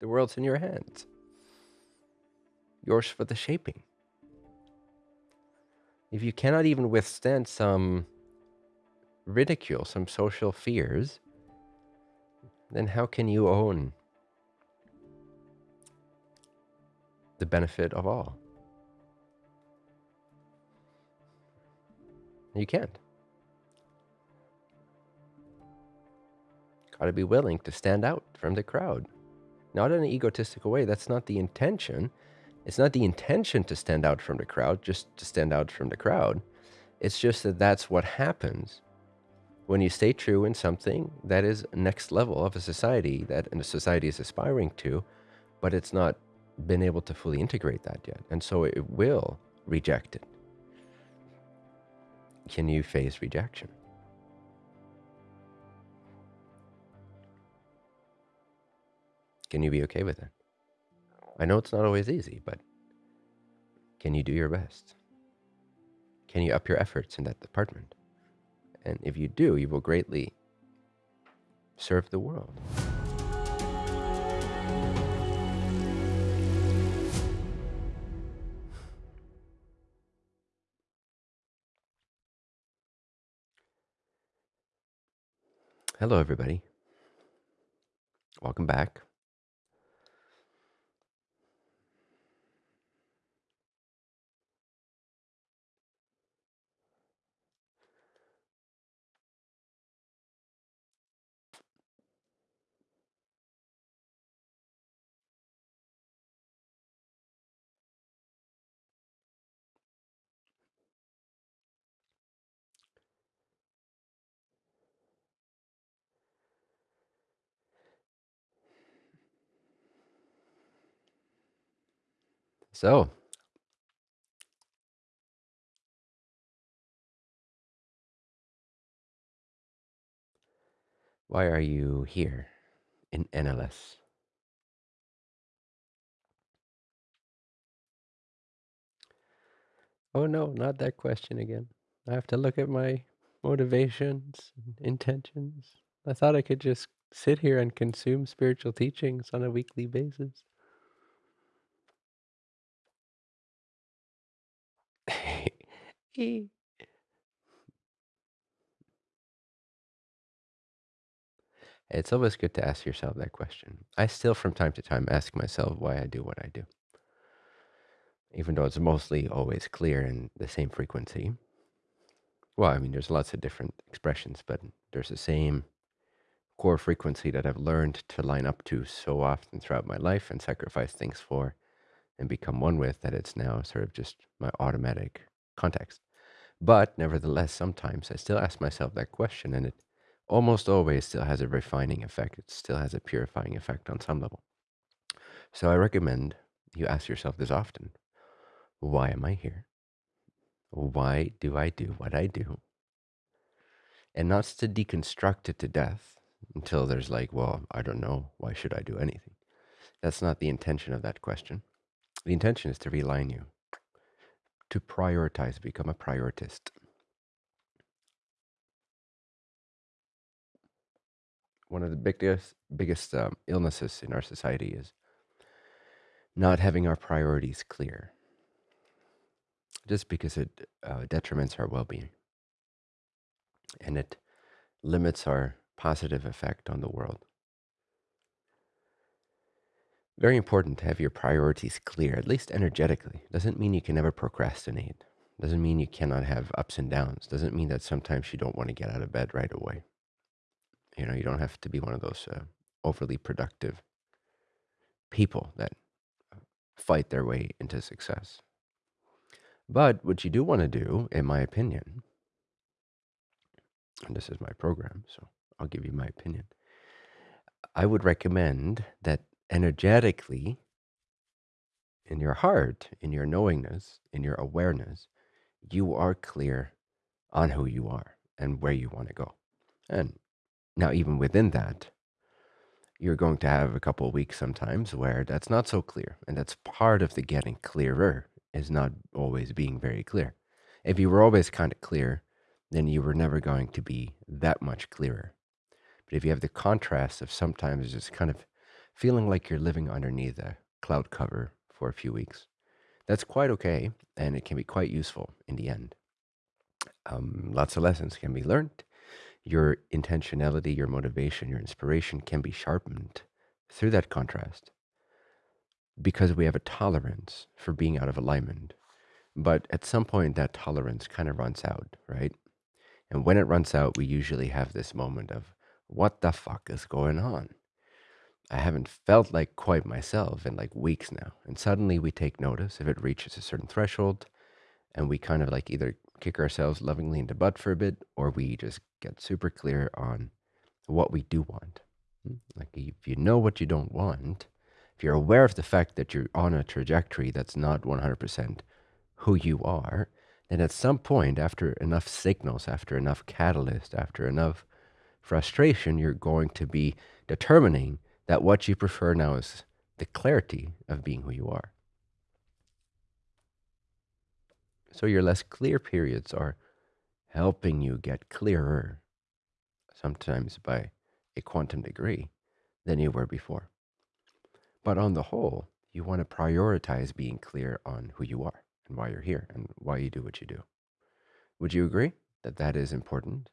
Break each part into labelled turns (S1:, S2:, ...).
S1: The world's in your hands. Yours for the shaping. If you cannot even withstand some ridicule, some social fears, then how can you own the benefit of all? You can't. Got to be willing to stand out from the crowd. Not in an egotistical way. That's not the intention. It's not the intention to stand out from the crowd, just to stand out from the crowd. It's just that that's what happens when you stay true in something that is next level of a society that a society is aspiring to, but it's not been able to fully integrate that yet. And so it will reject it. Can you face rejection? Can you be okay with it? I know it's not always easy, but can you do your best? Can you up your efforts in that department? And if you do, you will greatly serve the world. Hello, everybody. Welcome back. So, why are you here in NLS? Oh no, not that question again. I have to look at my motivations and intentions. I thought I could just sit here and consume spiritual teachings on a weekly basis. It's always good to ask yourself that question. I still, from time to time, ask myself why I do what I do. Even though it's mostly always clear in the same frequency. Well, I mean, there's lots of different expressions, but there's the same core frequency that I've learned to line up to so often throughout my life and sacrifice things for and become one with that it's now sort of just my automatic context. But nevertheless, sometimes I still ask myself that question, and it almost always still has a refining effect. It still has a purifying effect on some level. So I recommend you ask yourself this often Why am I here? Why do I do what I do? And not to deconstruct it to death until there's like, well, I don't know. Why should I do anything? That's not the intention of that question. The intention is to realign you, to prioritize, become a prioritist. One of the biggest, biggest um, illnesses in our society is not having our priorities clear, just because it uh, detriments our well being and it limits our positive effect on the world. Very important to have your priorities clear, at least energetically. Doesn't mean you can never procrastinate. Doesn't mean you cannot have ups and downs. Doesn't mean that sometimes you don't want to get out of bed right away. You know, you don't have to be one of those uh, overly productive people that fight their way into success. But what you do want to do, in my opinion, and this is my program, so I'll give you my opinion. I would recommend that energetically, in your heart, in your knowingness, in your awareness, you are clear on who you are and where you want to go. And now, even within that, you're going to have a couple of weeks sometimes where that's not so clear. And that's part of the getting clearer, is not always being very clear. If you were always kind of clear, then you were never going to be that much clearer. But if you have the contrast of sometimes just kind of feeling like you're living underneath a cloud cover for a few weeks. That's quite okay, and it can be quite useful in the end. Um, lots of lessons can be learned. Your intentionality, your motivation, your inspiration can be sharpened through that contrast because we have a tolerance for being out of alignment. But at some point, that tolerance kind of runs out, right? And when it runs out, we usually have this moment of, what the fuck is going on? I haven't felt like quite myself in like weeks now. And suddenly we take notice if it reaches a certain threshold and we kind of like either kick ourselves lovingly in the butt for a bit or we just get super clear on what we do want. Hmm? Like if you know what you don't want, if you're aware of the fact that you're on a trajectory that's not 100% who you are, then at some point, after enough signals, after enough catalyst, after enough frustration, you're going to be determining that what you prefer now is the clarity of being who you are. So your less clear periods are helping you get clearer, sometimes by a quantum degree, than you were before. But on the whole, you want to prioritize being clear on who you are and why you're here and why you do what you do. Would you agree that that is important?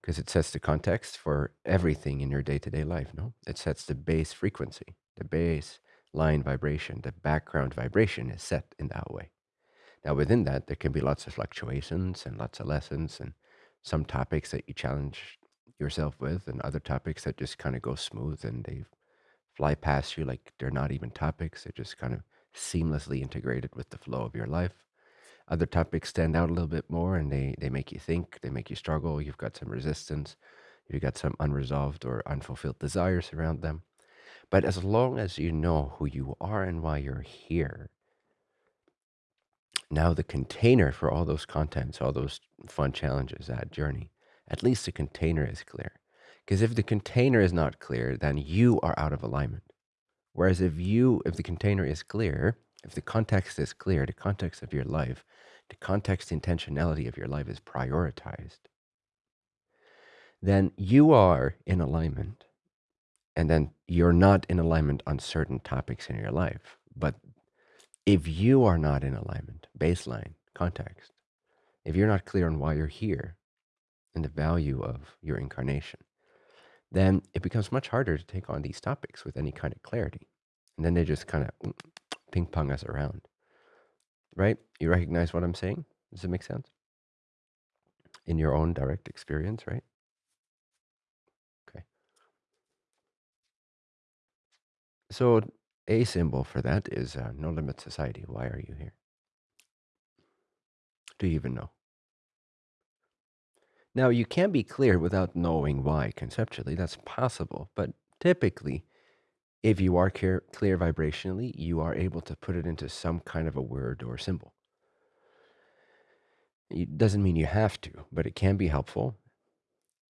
S1: Because it sets the context for everything in your day to day life, no? It sets the base frequency, the base line vibration, the background vibration is set in that way. Now, within that, there can be lots of fluctuations and lots of lessons and some topics that you challenge yourself with and other topics that just kind of go smooth and they fly past you like they're not even topics. They're just kind of seamlessly integrated with the flow of your life. Other topics stand out a little bit more and they, they make you think, they make you struggle. You've got some resistance, you've got some unresolved or unfulfilled desires around them. But as long as you know who you are and why you're here, now the container for all those contents, all those fun challenges, that journey, at least the container is clear. Because if the container is not clear, then you are out of alignment. Whereas if you, if the container is clear, if the context is clear, the context of your life, the context intentionality of your life is prioritized, then you are in alignment. And then you're not in alignment on certain topics in your life. But if you are not in alignment, baseline, context, if you're not clear on why you're here and the value of your incarnation, then it becomes much harder to take on these topics with any kind of clarity. And then they just kind of ping pong us around. Right? You recognize what I'm saying? Does it make sense? In your own direct experience, right? Okay. So a symbol for that is uh, no limit society. Why are you here? Do you even know? Now, you can be clear without knowing why conceptually. That's possible. But typically, if you are clear, clear vibrationally, you are able to put it into some kind of a word or symbol. It doesn't mean you have to, but it can be helpful.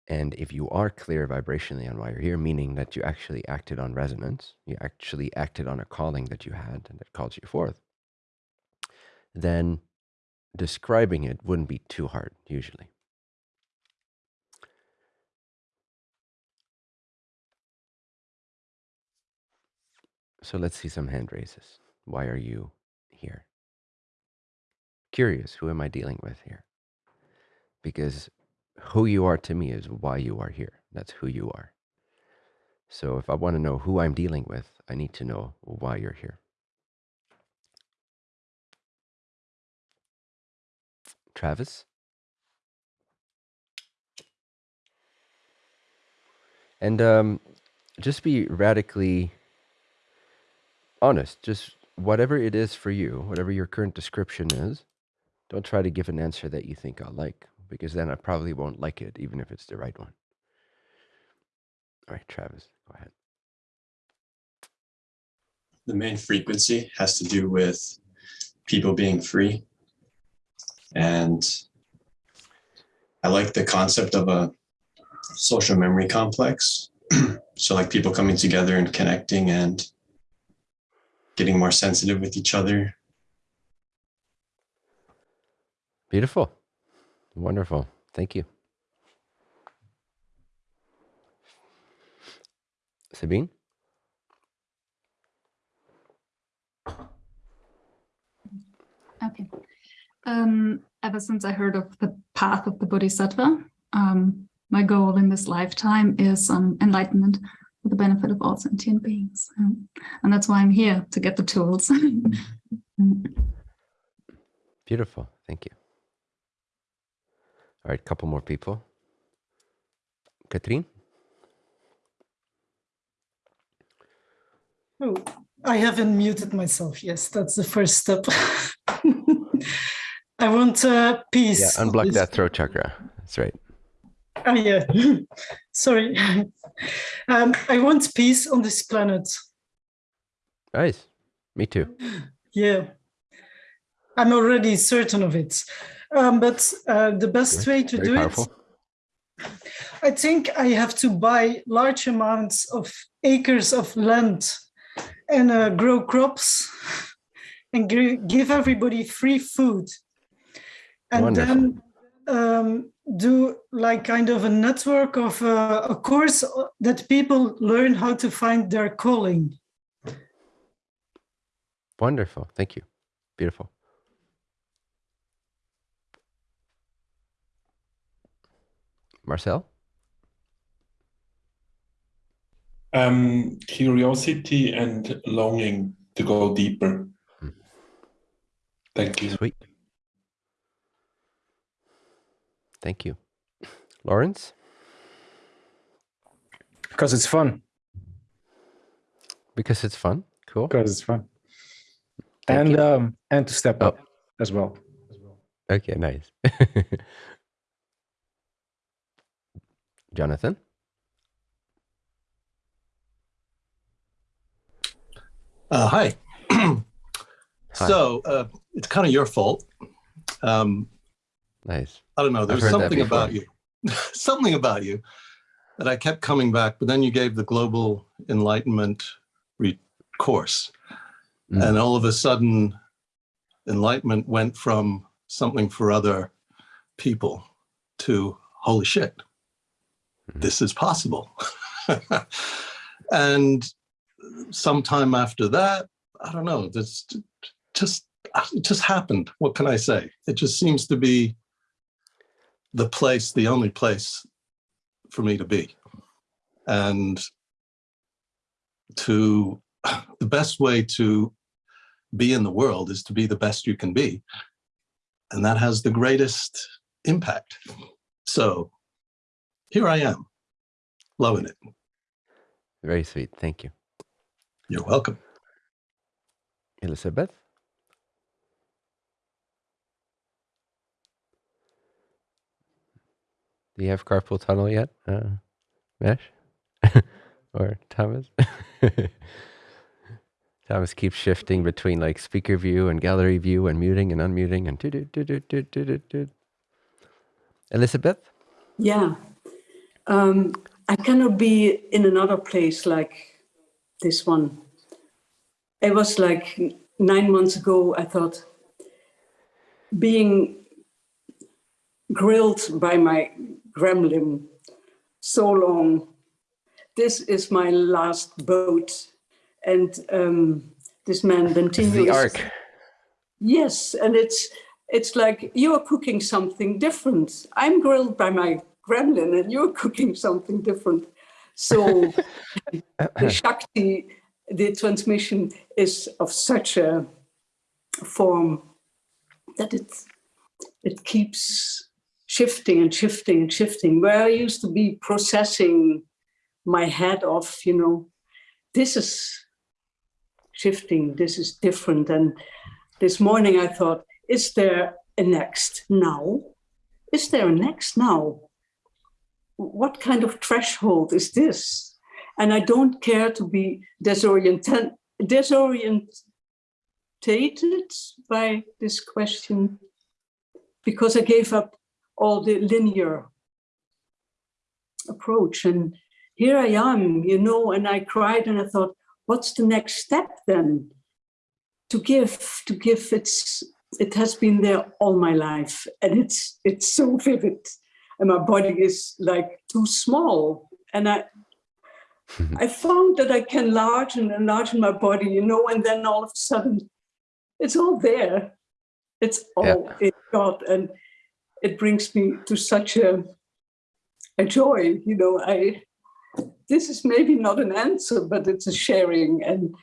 S1: And if you are clear vibrationally on why you're here, meaning that you actually acted on resonance, you actually acted on a calling that you had and that called you forth, then describing it wouldn't be too hard usually. So let's see some hand raises. Why are you here? Curious, who am I dealing with here? Because who you are to me is why you are here. That's who you are. So if I want to know who I'm dealing with, I need to know why you're here. Travis? And um, just be radically honest. Just whatever it is for you, whatever your current description is, don't try to give an answer that you think I'll like, because then I probably won't like it, even if it's the right one. All right, Travis, go ahead.
S2: The main frequency has to do with people being free. And I like the concept of a social memory complex. so, like people coming together and connecting and getting more sensitive with each other.
S1: Beautiful. Wonderful. Thank you. Sabine? Okay.
S3: Um, ever since I heard of the path of the Bodhisattva, um, my goal in this lifetime is um, enlightenment for the benefit of all sentient beings. Um, and that's why I'm here to get the tools.
S1: Beautiful. Thank you. All right, couple more people. Katrin?
S4: Oh, I haven't muted myself. Yes, that's the first step. I want uh, peace.
S1: Yeah, unblock that throat chakra. That's right.
S4: Oh, yeah. Sorry. Um, I want peace on this planet.
S1: Nice. Me too.
S4: Yeah. I'm already certain of it. Um, but uh, the best way to
S1: Very
S4: do
S1: powerful.
S4: it, I think I have to buy large amounts of acres of land and uh, grow crops and give everybody free food. And
S1: Wonderful.
S4: then um, do like kind of a network of uh, a course that people learn how to find their calling.
S1: Wonderful. Thank you. Beautiful. Marcel?
S5: Um, curiosity and longing to go deeper.
S1: Hmm.
S5: Thank you.
S1: Sweet. Thank you. Lawrence?
S6: Because it's fun.
S1: Because it's fun. Cool.
S6: Because it's fun.
S1: Thank
S6: and
S1: you.
S6: um and to step
S1: Oh.
S6: up as well.
S1: Okay, nice. Jonathan?
S7: Uh, hi.
S1: Hi.
S7: So uh, it's kind of your fault. Um,
S1: Nice.
S7: I don't know. There's something about you, something about you that I kept coming back. But then you gave the global enlightenment re- course,
S1: Mm.
S7: and all of a sudden, enlightenment went from something for other people to holy shit,
S1: Mhm.
S7: this is possible. and sometime after that, I don't know. This just it just happened. What can I say? It just seems to be the place, the only place for me to be. And to the best way to be in the world is to be the best you can be. And that has the greatest impact. So here I am, loving it.
S1: Very sweet. Thank you.
S7: You're welcome.
S1: Elizabeth? Do you have carpal tunnel yet, uh, Mesh or Thomas? Thomas keeps shifting between like speaker view and gallery view and muting and unmuting and do do do do do do do. Elizabeth.
S8: Yeah, um, I cannot be in another place like this one. It was like nine months ago. I thought being grilled by my gremlin so long, this is my last boat. And um, this man continues.
S1: the arc.
S8: Yes, and it's it's like you're cooking something different. I'm grilled by my gremlin, and you're cooking something different. So the Shakti, the transmission is of such a form that it it keeps shifting and shifting and shifting. Where I used to be processing my head off, you know, this is shifting, this is different. And this morning I thought, is there a next now? Is there a next now? What kind of threshold is this? And I don't care to be disoriented, disorientated by this question because I gave up all the linear approach. And here I am, you know, and I cried and I thought, what's the next step then? To give, to give, it's it has been there all my life and it's it's so vivid and my body is like too small and i i found that i can enlarge and enlarge my body you know and then all of a sudden it's all there It's
S1: Yeah.
S8: all in God, and it brings me to such a a joy. You know, I this is maybe not an answer, but it's a sharing, and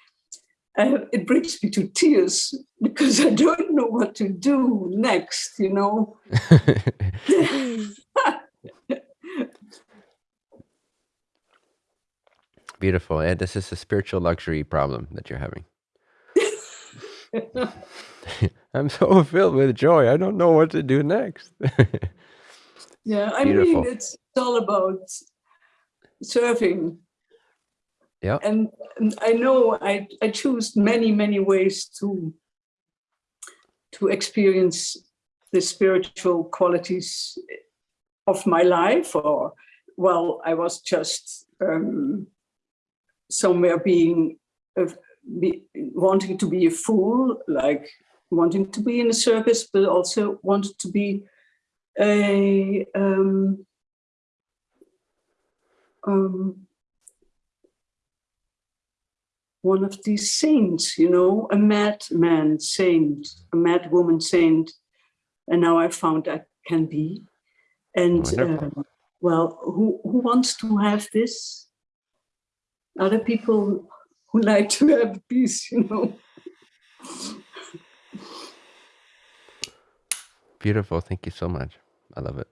S8: uh, it brings me to tears because I don't know what to do next. You know.
S1: Beautiful. Yeah, this is a spiritual luxury problem that you're having. I'm so filled with joy. I don't know what to do next.
S8: Yeah, I
S1: Beautiful.
S8: mean, it's all about serving.
S1: Yeah.
S8: And, and I know I, I choose many, many ways to to experience the spiritual qualities of my life or well, I was just um, somewhere being a, be, wanting to be a fool, like wanting to be in a circus, but also wanted to be a um, um, one of these saints, you know, a madman saint, a mad woman saint, and now I found I can be. And um, well, who who wants to have this? Other people who like to have peace, you know.
S1: Beautiful. Thank you so much. I love it.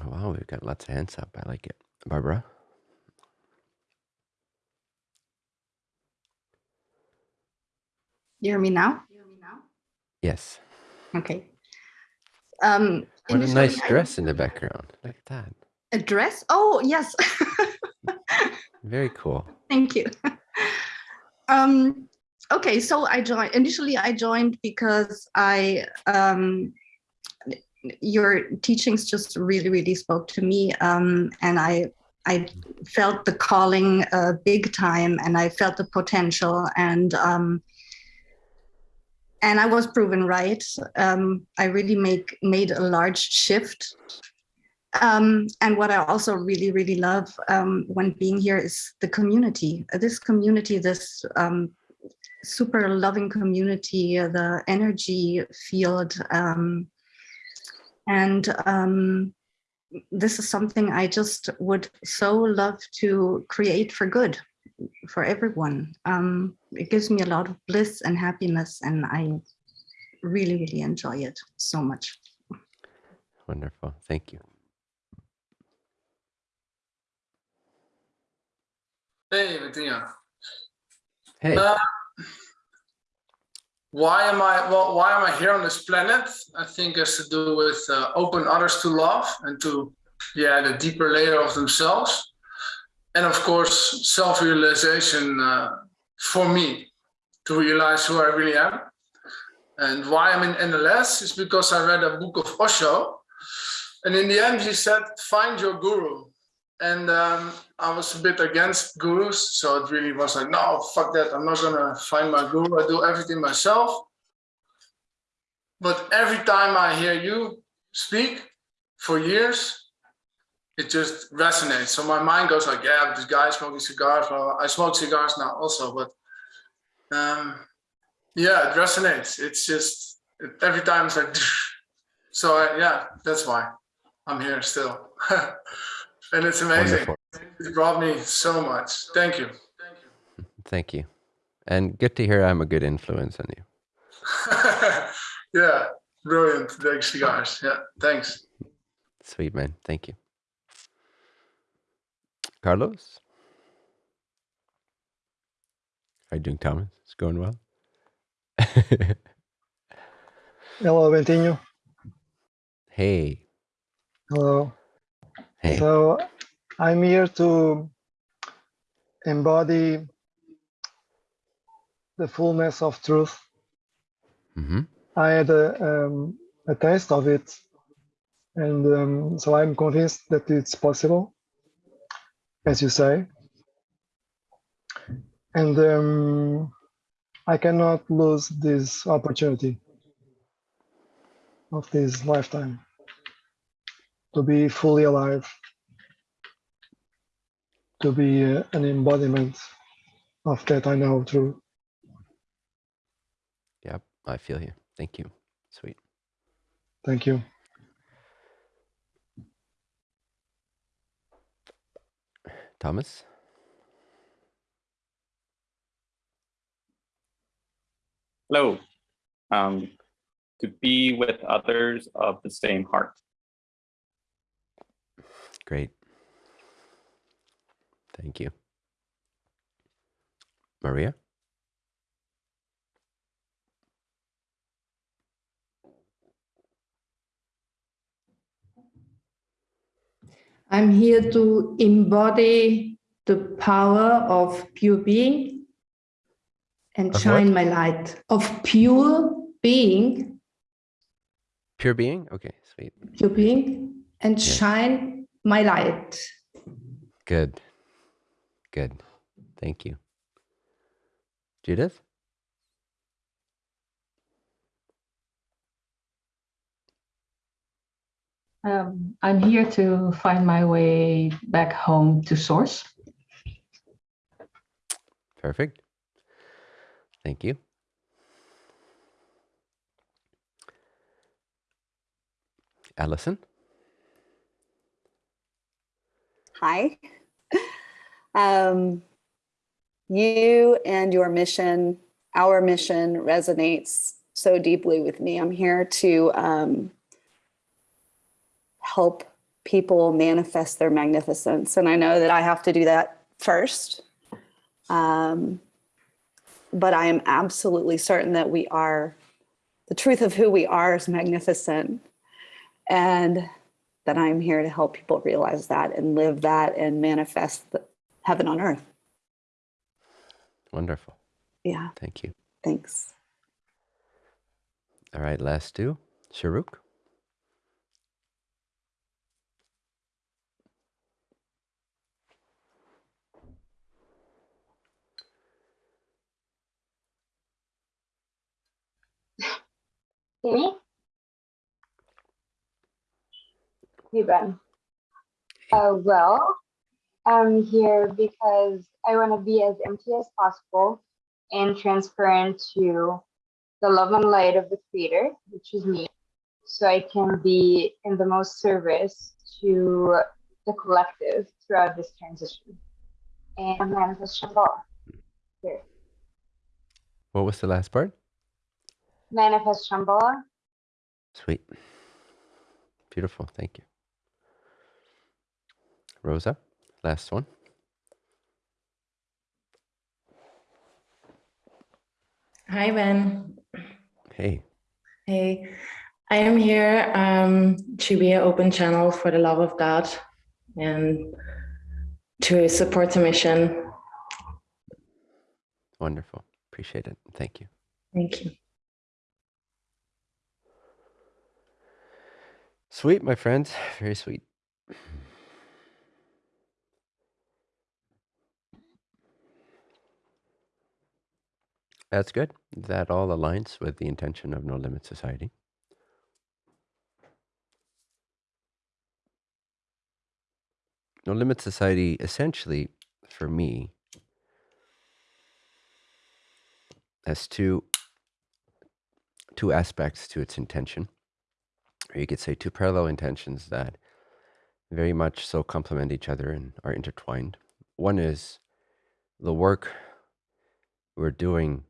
S1: Oh, Wow, we've got lots of hands up. I like it. Barbara?
S9: You hear me now?
S1: Yes.
S9: Okay. Um,
S1: What a nice
S9: I-
S1: dress in the background. Look at that.
S9: A dress? Oh, yes.
S1: Very cool.
S9: Thank you. um, okay, so I joined. Initially, I joined because I um, your teachings just really, really spoke to me, um, and I I felt the calling uh, big time, and I felt the potential, and um, and I was proven right. Um, I really make made a large shift um, and what I also really, really love um, when being here is the community. This community, this um, super loving community, uh, the energy field. Um, and um, this is something I just would so love to create for good for everyone. Um, it gives me a lot of bliss and happiness, and I really, really enjoy it so much.
S1: Wonderful. Thank you.
S10: Hey, Bettina.
S1: Hey.
S10: Uh, why am I well? Why am I here on this planet? I think has to do with uh, open others to love and to yeah the deeper layer of themselves, and of course self-realization uh, for me to realize who I really am. And why I'm in NLS is because I read a book of Osho, and in the end he said, "Find your guru." And um, I was a bit against gurus, so it really was like, no, fuck that, I'm not gonna find my guru, I do everything myself. But every time I hear you speak for years, it just resonates. So my mind goes like, yeah, but this guy smoking cigars. Well, I smoke cigars now also, but um, yeah, it resonates. It's just every time it's like, so I, yeah, that's why I'm here still. and it's amazing.
S1: Wonderful.
S10: It brought me so much. Thank you.
S1: Thank you. And good to hear I'm a good influence on you.
S10: yeah, brilliant. Thanks, cigars. Yeah, thanks.
S1: Sweet man. Thank you. Carlos? How you doing, Thomas? It's going well?
S11: Hello, Bentinho.
S1: hey.
S11: Hello.
S1: Hey.
S11: So I'm here to embody the fullness of truth.
S1: hmm
S11: I had a, um, a taste of it, and um, so I'm convinced that it's possible, as you say. And um, I cannot lose this opportunity of this lifetime to be fully alive, to be uh, an embodiment of that I know through
S1: Yep, I feel you. Thank you. Sweet.
S11: Thank you.
S1: Thomas?
S12: Hello. Um, to be with others of the same heart.
S1: Great. Thank you. Maria?
S13: I'm here to embody the power of pure being and
S1: Of
S13: shine
S1: what?
S13: my light of pure being,
S1: Pure being? Okay, sweet.
S13: pure being, and
S1: Yes.
S13: shine my light.
S1: Good. Good. Thank you. Judith?
S14: Um, I'm here to find my way back home to source.
S1: Perfect. Thank you. Allison?
S9: Hi. Um, you and your mission, our mission resonates so deeply with me. I'm here to um, help people manifest their magnificence. And I know that I have to do that first. Um, but I am absolutely certain that we are, the truth of who we are is magnificent. And that I'm here to help people realize that and live that and manifest the heaven on earth.
S1: Wonderful.
S9: Yeah.
S1: Thank you.
S9: Thanks.
S1: All right, last two. Sharuk?
S15: Me? Hey, Ben. Uh, well, I'm here because I want to be as empty as possible and transparent to the love and light of the Creator, which is me, so I can be in the most service to the collective throughout this transition. And manifest Shambhala. Here.
S1: What was the last part?
S15: Manifest Shambhala.
S1: Sweet. Beautiful. Thank you. Rosa, last one.
S16: Hi, Ben.
S1: Hey.
S16: Hey, I am here um, to be an open channel for the love of God and to support the mission.
S1: Wonderful. Appreciate it. Thank you.
S16: Thank you.
S1: Sweet, my friends. Very sweet. That's good. That all aligns with the intention of No Limit Society. No Limit Society, essentially, for me, has two two aspects to its intention. Or you could say two parallel intentions that very much so complement each other and are intertwined. One is the work we're doing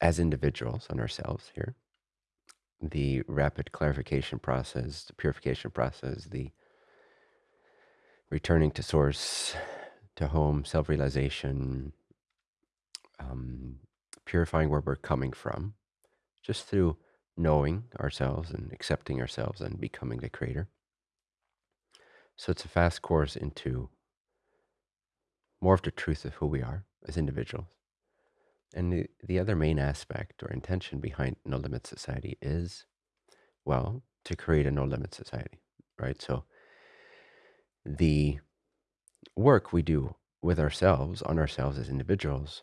S1: as individuals on ourselves here, the rapid clarification process, the purification process, the returning to source, to home, self realization, um, purifying where we're coming from, just through knowing ourselves and accepting ourselves and becoming the creator. So it's a fast course into more of the truth of who we are as individuals. And the, the other main aspect or intention behind No Limit Society is, well, to create a no limit society, right? So the work we do with ourselves, on ourselves as individuals,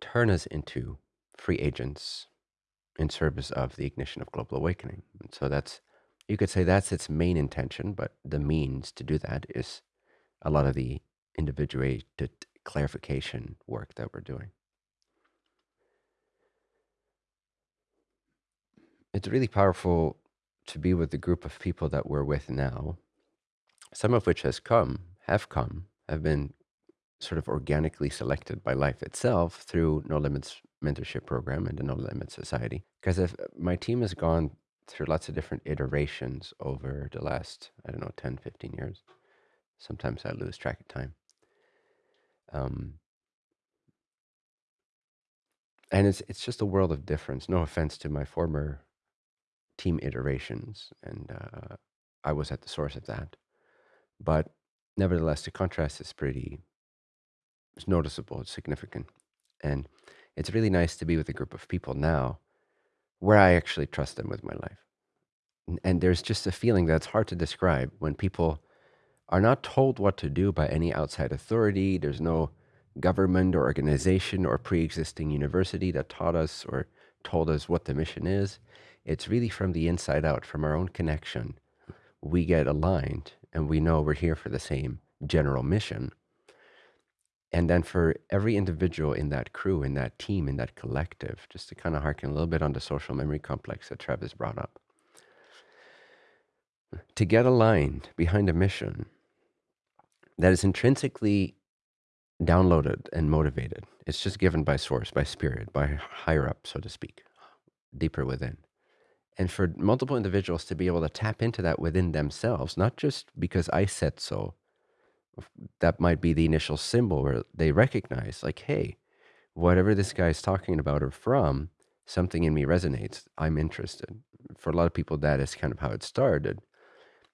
S1: turn us into free agents in service of the ignition of global awakening. And so that's, you could say that's its main intention, but the means to do that is a lot of the individuated clarification work that we're doing. It's really powerful to be with the group of people that we're with now, some of which has come, have come, have been sort of organically selected by life itself through No Limits mentorship program and the No Limits Society. Because if my team has gone through lots of different iterations over the last, I don't know, 10, 15 years. Sometimes I lose track of time. Um, and it's it's just a world of difference. No offense to my former team iterations, and uh, I was at the source of that. But nevertheless, the contrast is pretty it's noticeable, it's significant. And it's really nice to be with a group of people now where I actually trust them with my life. And, and there's just a feeling that's hard to describe when people are not told what to do by any outside authority. There's no government or organization or pre existing university that taught us or told us what the mission is. It's really from the inside out, from our own connection. We get aligned and we know we're here for the same general mission. And then for every individual in that crew, in that team, in that collective, just to kind of harken a little bit on the social memory complex that Travis brought up, to get aligned behind a mission that is intrinsically downloaded and motivated. It's just given by source, by spirit, by higher up, so to speak, deeper within. And for multiple individuals to be able to tap into that within themselves, not just because I said so, that might be the initial symbol where they recognize, like, hey, whatever this guy is talking about or from, something in me resonates. I'm interested. For a lot of people, that is kind of how it started.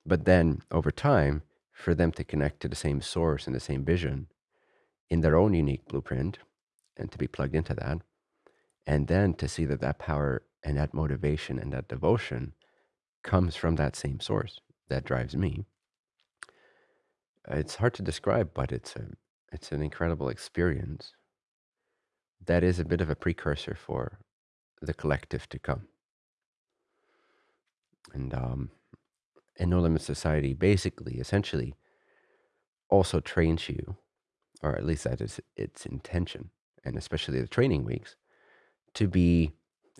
S1: But then over time, for them to connect to the same source and the same vision in their own unique blueprint and to be plugged into that, and then to see that that power and that motivation and that devotion comes from that same source that drives me it's hard to describe, but it's a it's an incredible experience that is a bit of a precursor for the collective to come. And um, and No Limit Society basically, essentially, also trains you, or at least that is its intention, and especially the training weeks, to be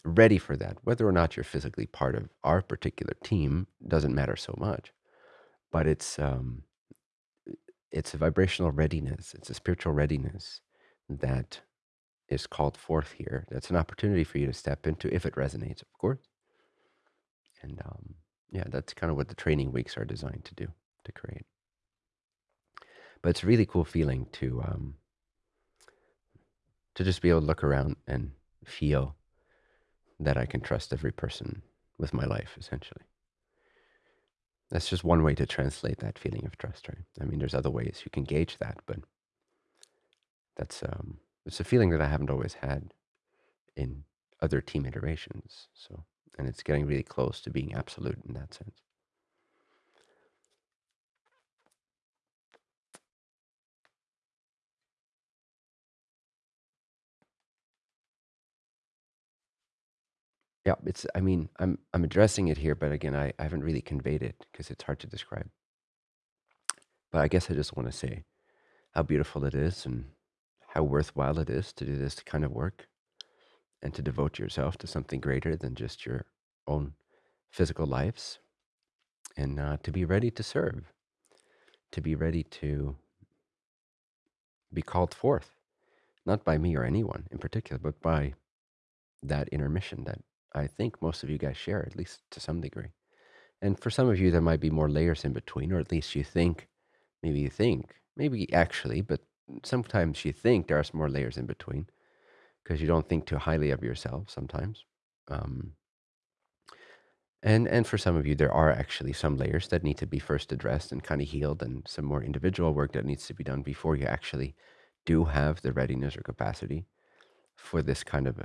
S1: ready for that. Whether or not you're physically part of our particular team doesn't matter so much, but it's um, it's a vibrational readiness, it's a spiritual readiness that is called forth here. That's an opportunity for you to step into if it resonates, of course. And um, yeah, that's kind of what the training weeks are designed to do, to create. But it's a really cool feeling to um, to just be able to look around and feel that I can trust every person with my life, essentially. That's just one way to translate that feeling of trust, right? I mean, there's other ways you can gauge that, but that's um, it's a feeling that I haven't always had in other team iterations. So, and it's getting really close to being absolute in that sense. Yeah, it's I mean, I'm I'm addressing it here, but again, I, I haven't really conveyed it because it's hard to describe. But I guess I just want to say how beautiful it is and how worthwhile it is to do this kind of work and to devote yourself to something greater than just your own physical lives and uh, to be ready to serve, to be ready to be called forth, not by me or anyone in particular, but by that inner mission that I think most of you guys share, at least to some degree. And for some of you, there might be more layers in between, or at least you think, maybe you think, maybe actually, but sometimes you think there are more layers in between because you don't think too highly of yourself sometimes. Um, and and for some of you, there are actually some layers that need to be first addressed and kind of healed, and some more individual work that needs to be done before you actually do have the readiness or capacity for this kind of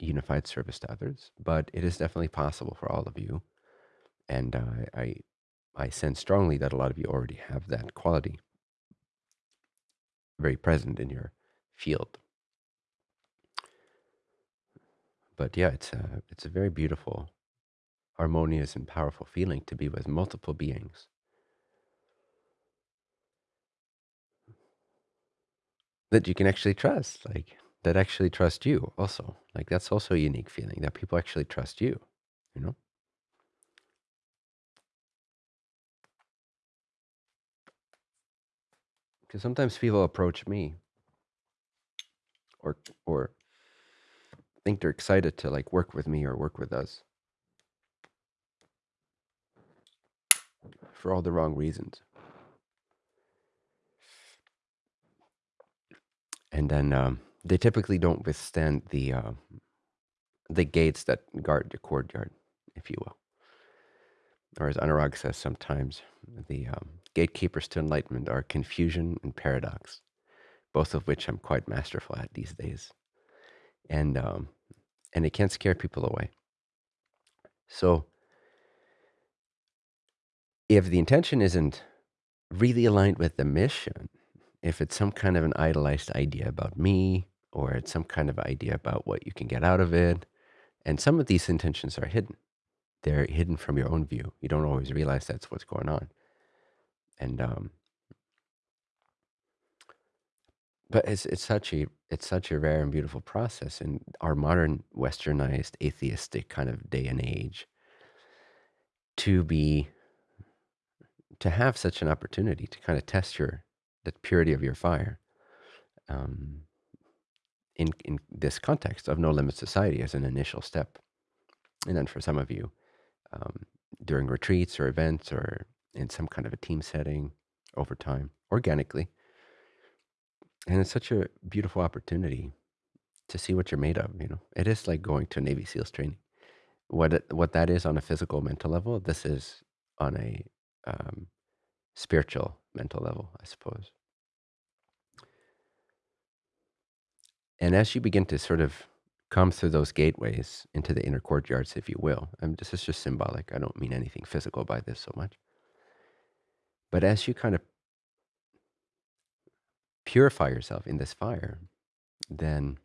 S1: unified service to others, but it is definitely possible for all of you. And uh, I, I sense strongly that a lot of you already have that quality very present in your field. But yeah, it's a, it's a very beautiful, harmonious, and powerful feeling to be with multiple beings. That you can actually trust. Like, that actually trust you also. Like that's also a unique feeling that people actually trust you. you know? Because sometimes people approach me or or think they're excited to like work with me or work with us for all the wrong reasons. And then um, they typically don't withstand the uh, the gates that guard the courtyard, if you will. Or as Anurag says sometimes, the um, gatekeepers to enlightenment are confusion and paradox, both of which I'm quite masterful at these days. And um, and it can scare people away. So if the intention isn't really aligned with the mission, if it's some kind of an idolized idea about me, or it's some kind of idea about what you can get out of it, and some of these intentions are hidden. They're hidden from your own view. You don't always realize that's what's going on. And um, but it's it's such a it's such a rare and beautiful process in our modern westernized atheistic kind of day and age to be to have such an opportunity to kind of test your the purity of your fire um, in in this context of no limit society as an initial step, and then for some of you um, during retreats or events or in some kind of a team setting over time organically, and it's such a beautiful opportunity to see what you're made of. You know, it is like going to Navy SEALs training. What it, what that is on a physical mental level, this is on a um, spiritual mental level, I suppose. And as you begin to sort of come through those gateways into the inner courtyards, if you will, and this is just symbolic. I don't mean anything physical by this so much. But as you kind of purify yourself in this fire, then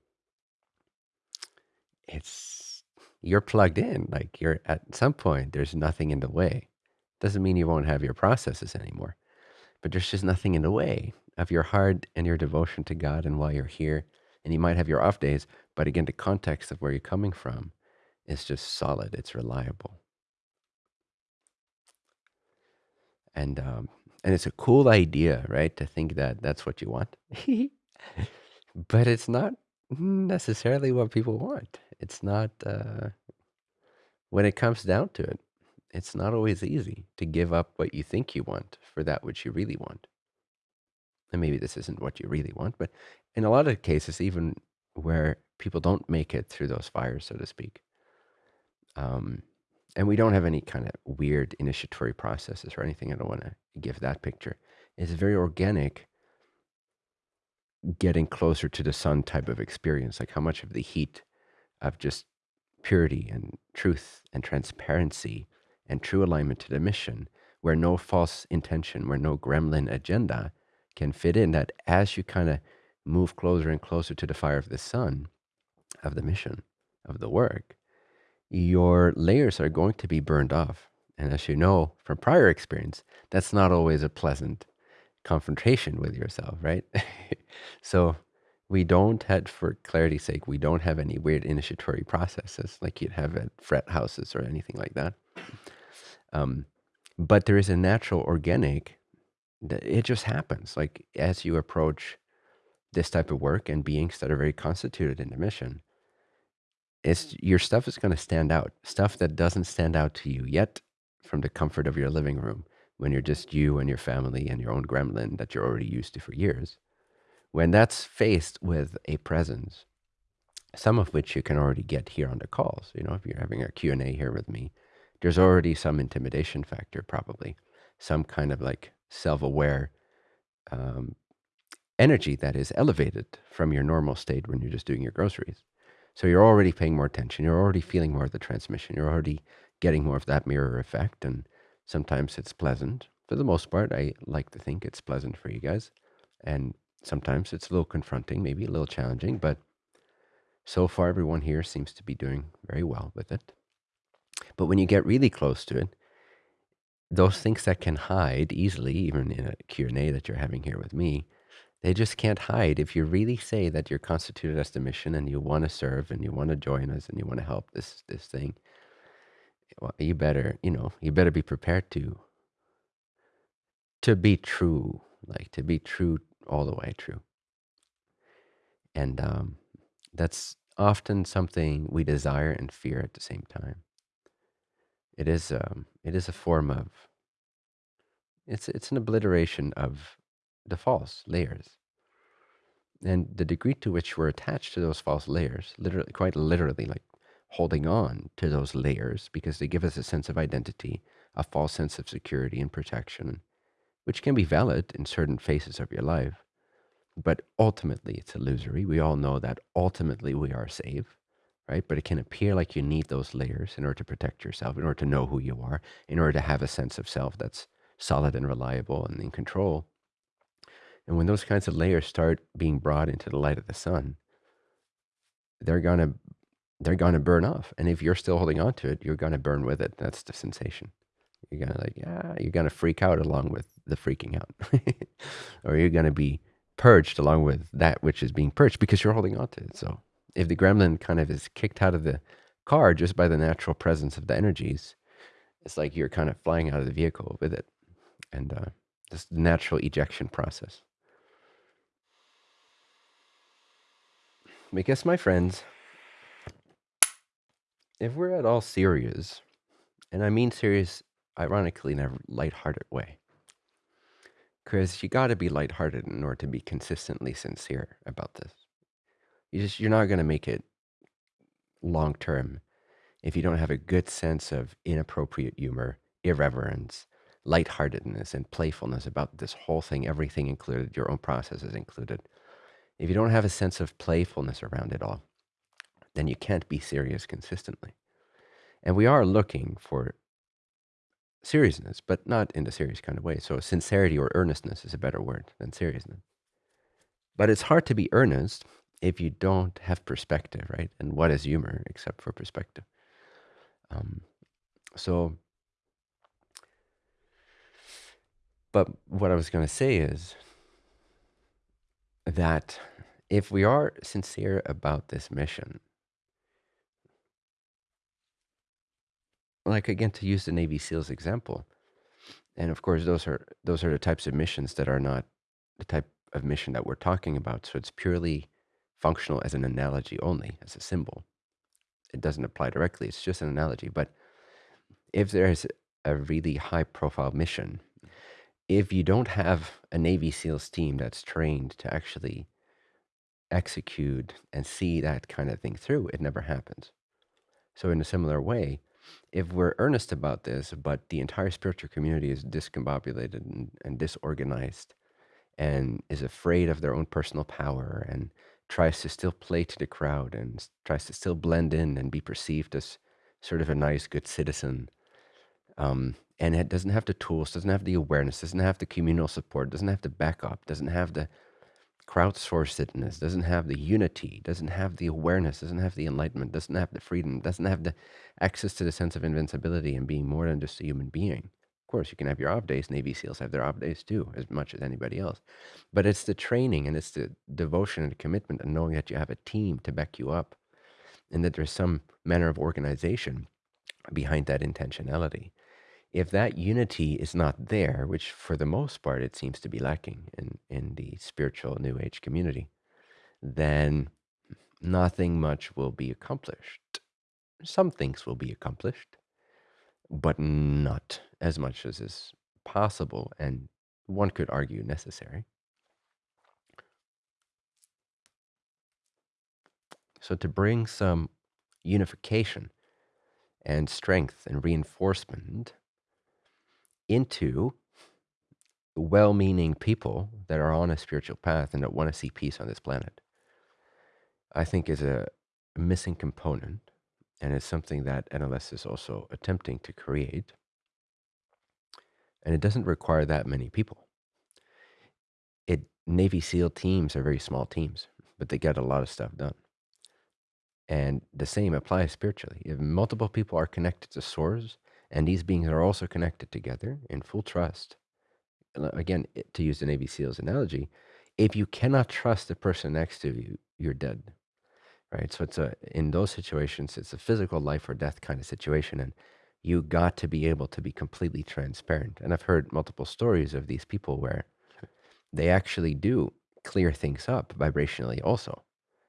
S1: it's you're plugged in. Like you're at some point, there's nothing in the way. Doesn't mean you won't have your processes anymore, but there's just nothing in the way of your heart and your devotion to God and while you're here. And you might have your off days, but again, the context of where you're coming from is just solid. It's reliable. And um, and it's a cool idea, right? To think that that's what you want, but it's not necessarily what people want. It's not uh, when it comes down to it. It's not always easy to give up what you think you want for that which you really want. And maybe this isn't what you really want, but in a lot of cases, even where people don't make it through those fires, so to speak, um, and we don't have any kind of weird initiatory processes or anything. I don't want to give that picture. It's very organic, getting closer to the sun type of experience, like how much of the heat of just purity and truth and transparency and true alignment to the mission, where no false intention, where no gremlin agenda can fit in, that as you kind of move closer and closer to the fire of the sun, of the mission, of the work, your layers are going to be burned off. And as you know from prior experience, that's not always a pleasant confrontation with yourself, right? so we don't have, for clarity's sake, we don't have any weird initiatory processes like you'd have at fret houses or anything like that. Um, but there is a natural organic that it just happens. Like as you approach this type of work and beings that are very constituted in the mission, it's your stuff is going to stand out. Stuff that doesn't stand out to you yet from the comfort of your living room when you're just you and your family and your own gremlin that you're already used to for years. When that's faced with a presence, some of which you can already get here on the calls. You know, if you're having a Q&A here with me, there's already some intimidation factor probably, some kind of like self-aware um, energy that is elevated from your normal state when you're just doing your groceries. So you're already paying more attention. You're already feeling more of the transmission. You're already getting more of that mirror effect. And sometimes it's pleasant. For the most part, I like to think it's pleasant for you guys. And sometimes it's a little confronting, maybe a little challenging, but so far everyone here seems to be doing very well with it. But when you get really close to it, those things that can hide easily, even in a Q&A that you're having here with me, they just can't hide. If you really say that you're constituted as the mission and you want to serve and you want to join us and you want to help this this thing, well, you better, you know, you better be prepared to to be true, like to be true all the way true. And um, that's often something we desire and fear at the same time. It is um, it is a form of it's it's an obliteration of the false layers. And the degree to which we're attached to those false layers, literally quite literally like holding on to those layers because they give us a sense of identity, a false sense of security and protection, which can be valid in certain phases of your life. But ultimately, it's illusory. We all know that ultimately we are safe, right? But it can appear like you need those layers in order to protect yourself, in order to know who you are, in order to have a sense of self that's solid and reliable and in control. And when those kinds of layers start being brought into the light of the sun, they're gonna they're gonna burn off. And if you're still holding on to it, you're gonna burn with it. That's the sensation. You're gonna like, yeah, you're gonna freak out along with the freaking out. or you're gonna be purged along with that which is being purged because you're holding on to it. So if the gremlin kind of is kicked out of the car just by the natural presence of the energies, it's like you're kind of flying out of the vehicle with it. And uh, this natural ejection process. Because, my friends, if we're at all serious, and I mean serious, ironically, in a lighthearted way, because you got to be lighthearted in order to be consistently sincere about this. You just you're not going to make it long term if you don't have a good sense of inappropriate humor, irreverence, lightheartedness, and playfulness about this whole thing, everything included, your own processes included. If you don't have a sense of playfulness around it all, then you can't be serious consistently. And we are looking for seriousness, but not in the serious kind of way. So sincerity or earnestness is a better word than seriousness. But it's hard to be earnest if you don't have perspective, right? And what is humor except for perspective? Um, so, but what I was going to say is that if we are sincere about this mission, like again to use the Navy SEALs example, and of course those are those are the types of missions that are not the type of mission that we're talking about. So it's purely functional as an analogy only, as a symbol. It doesn't apply directly. It's just an analogy. But if there is a really high profile mission, if you don't have a Navy SEALs team that's trained to actually execute and see that kind of thing through, it never happens. So, in a similar way, if we're earnest about this, but the entire spiritual community is discombobulated and, and disorganized and is afraid of their own personal power and tries to still play to the crowd and tries to still blend in and be perceived as sort of a nice, good citizen, um, and it doesn't have the tools, doesn't have the awareness, doesn't have the communal support, doesn't have the backup, doesn't have the crowdsourcedness, doesn't have the unity, doesn't have the awareness, doesn't have the enlightenment, doesn't have the freedom, doesn't have the access to the sense of invincibility and being more than just a human being. Of course, you can have your off days. Navy SEALs have their off days too, as much as anybody else. But it's the training and it's the devotion and the commitment and knowing that you have a team to back you up and that there's some manner of organization behind that intentionality if that unity is not there, which for the most part it seems to be lacking in, in the spiritual New Age community, then nothing much will be accomplished. Some things will be accomplished, but not as much as is possible and one could argue necessary. So, to bring some unification and strength and reinforcement into well meaning people that are on a spiritual path and that want to see peace on this planet, I think is a missing component. And it's something that NLS is also attempting to create. And it doesn't require that many people. It Navy SEAL teams are very small teams, but they get a lot of stuff done. And the same applies spiritually. If multiple people are connected to source and these beings are also connected together in full trust. Again, to use the Navy SEALs analogy, if you cannot trust the person next to you, you're dead. Right. So it's a in those situations, it's a physical life or death kind of situation. And you got to be able to be completely transparent. And I've heard multiple stories of these people where they actually do clear things up vibrationally also.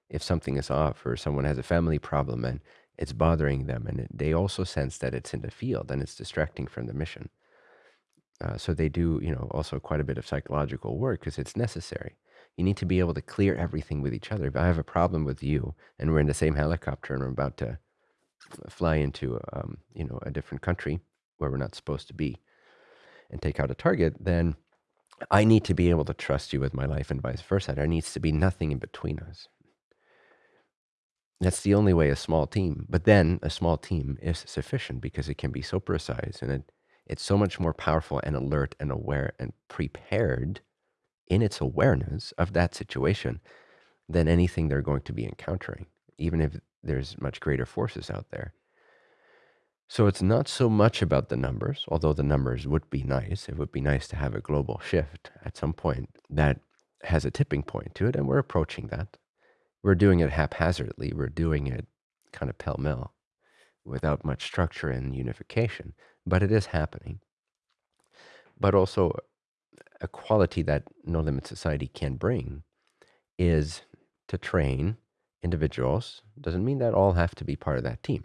S1: If something is off or someone has a family problem and it's bothering them and it, they also sense that it's in the field and it's distracting from the mission. Uh, so they do, you know, also quite a bit of psychological work because it's necessary. You need to be able to clear everything with each other. If I have a problem with you and we're in the same helicopter and we're about to fly into, um, you know, a different country where we're not supposed to be and take out a target, then I need to be able to trust you with my life and vice versa. There needs to be nothing in between us. That's the only way a small team, but then a small team is sufficient because it can be so precise and it, it's so much more powerful and alert and aware and prepared in its awareness of that situation than anything they're going to be encountering, even if there's much greater forces out there. So it's not so much about the numbers, although the numbers would be nice. It would be nice to have a global shift at some point that has a tipping point to it, and we're approaching that. We're doing it haphazardly. We're doing it kind of pell mell without much structure and unification, but it is happening. But also, a quality that No Limit Society can bring is to train individuals. Doesn't mean that all have to be part of that team,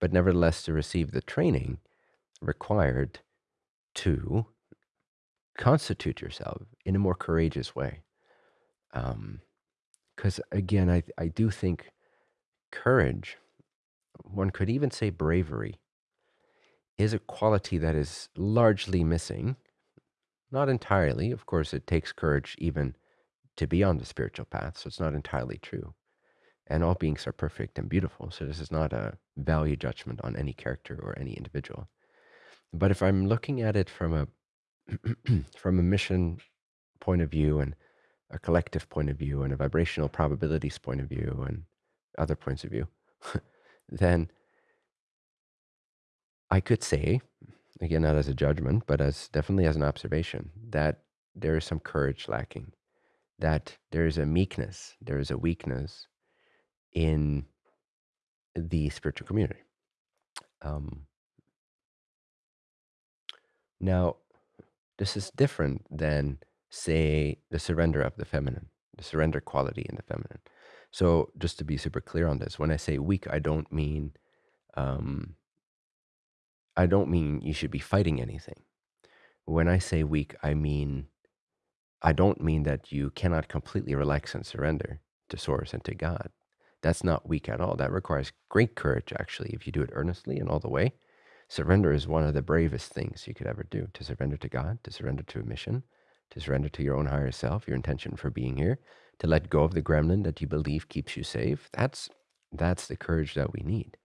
S1: but nevertheless to receive the training required to constitute yourself in a more courageous way. Um, Because again, I, I do think courage, one could even say bravery, is a quality that is largely missing. Not entirely. Of course, it takes courage even to be on the spiritual path, so it's not entirely true. And all beings are perfect and beautiful, so this is not a value judgment on any character or any individual. But if I'm looking at it from a from a mission point of view and a collective point of view and a vibrational probabilities point of view and other points of view, then I could say, again, not as a judgment, but as definitely as an observation, that there is some courage lacking, that there is a meekness, there is a weakness in the spiritual community. Um, now, this is different than, say, the surrender of the feminine, the surrender quality in the feminine. So, just to be super clear on this, when I say weak, I don't mean um, I don't mean you should be fighting anything. When I say weak, I mean I don't mean that you cannot completely relax and surrender to source and to God. That's not weak at all. That requires great courage, actually, if you do it earnestly and all the way. Surrender is one of the bravest things you could ever do to surrender to God, to surrender to a mission, to surrender to your own higher self, your intention for being here, to let go of the gremlin that you believe keeps you safe. That's that's the courage that we need.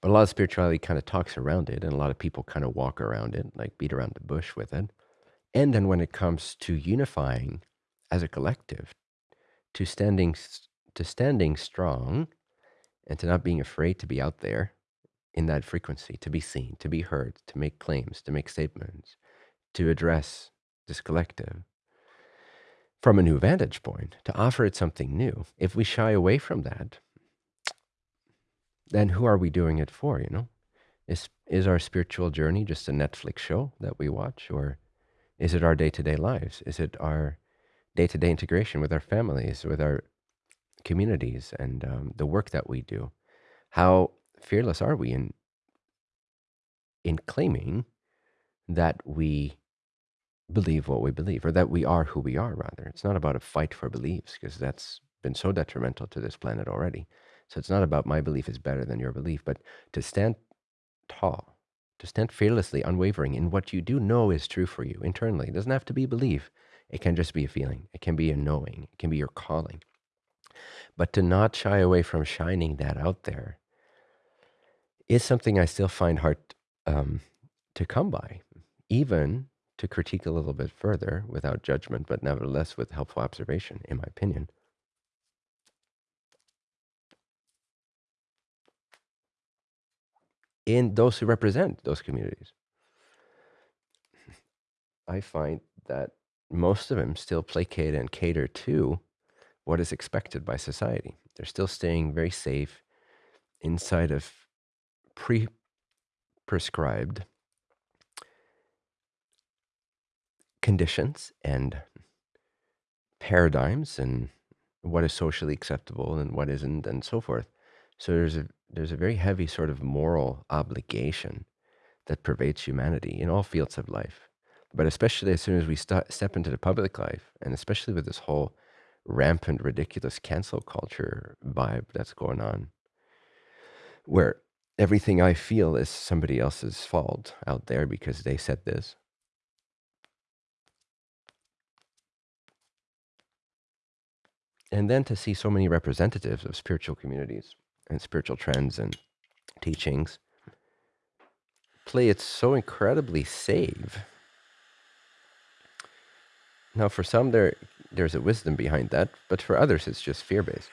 S1: But a lot of spirituality kind of talks around it, and a lot of people kind of walk around it, like beat around the bush with it. And then when it comes to unifying as a collective, to standing to standing strong, and to not being afraid to be out there in that frequency, to be seen, to be heard, to make claims, to make statements, to address this collective from a new vantage point, to offer it something new. If we shy away from that, then who are we doing it for, you know? Is is our spiritual journey just a Netflix show that we watch or is it our day-to-day lives? Is it our day-to-day integration with our families, with our communities and um, the work that we do? How fearless are we in in claiming that we believe what we believe or that we are who we are rather it's not about a fight for beliefs because that's been so detrimental to this planet already so it's not about my belief is better than your belief, but to stand tall, to stand fearlessly, unwavering in what you do know is true for you internally. It doesn't have to be belief. It can just be a feeling. It can be a knowing. It can be your calling. But to not shy away from shining that out there is something I still find hard um, to come by, even to critique a little bit further without judgment, but nevertheless with helpful observation, in my opinion. in those who represent those communities. I find that most of them still placate and cater to what is expected by society. They're still staying very safe inside of pre prescribed conditions and paradigms and what is socially acceptable and what isn't and so forth. So there's a there's a very heavy sort of moral obligation that pervades humanity in all fields of life. But especially as soon as we st- step into the public life, and especially with this whole rampant, ridiculous cancel culture vibe that's going on, where everything I feel is somebody else's fault out there because they said this. And then to see so many representatives of spiritual communities and spiritual trends and teachings play it so incredibly safe. Now, for some, there there's a wisdom behind that, but for others, it's just fear based.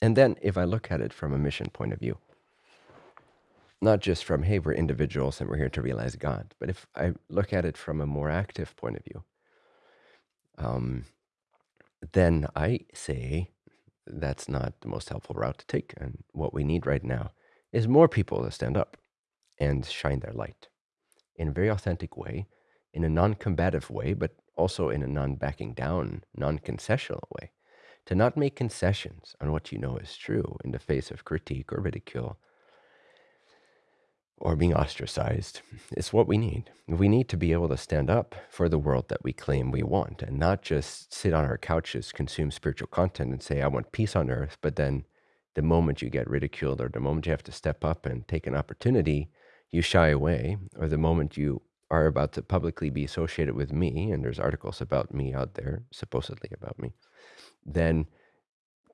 S1: And then, if I look at it from a mission point of view, not just from, hey, we're individuals and we're here to realize God, but if I look at it from a more active point of view, um, then I say that's not the most helpful route to take. And what we need right now is more people to stand up and shine their light in a very authentic way, in a non combative way, but also in a non backing down, non concessional way. To not make concessions on what you know is true in the face of critique or ridicule or being ostracized is what we need. We need to be able to stand up for the world that we claim we want and not just sit on our couches, consume spiritual content, and say, I want peace on earth. But then the moment you get ridiculed or the moment you have to step up and take an opportunity, you shy away. Or the moment you are about to publicly be associated with me, and there's articles about me out there, supposedly about me, then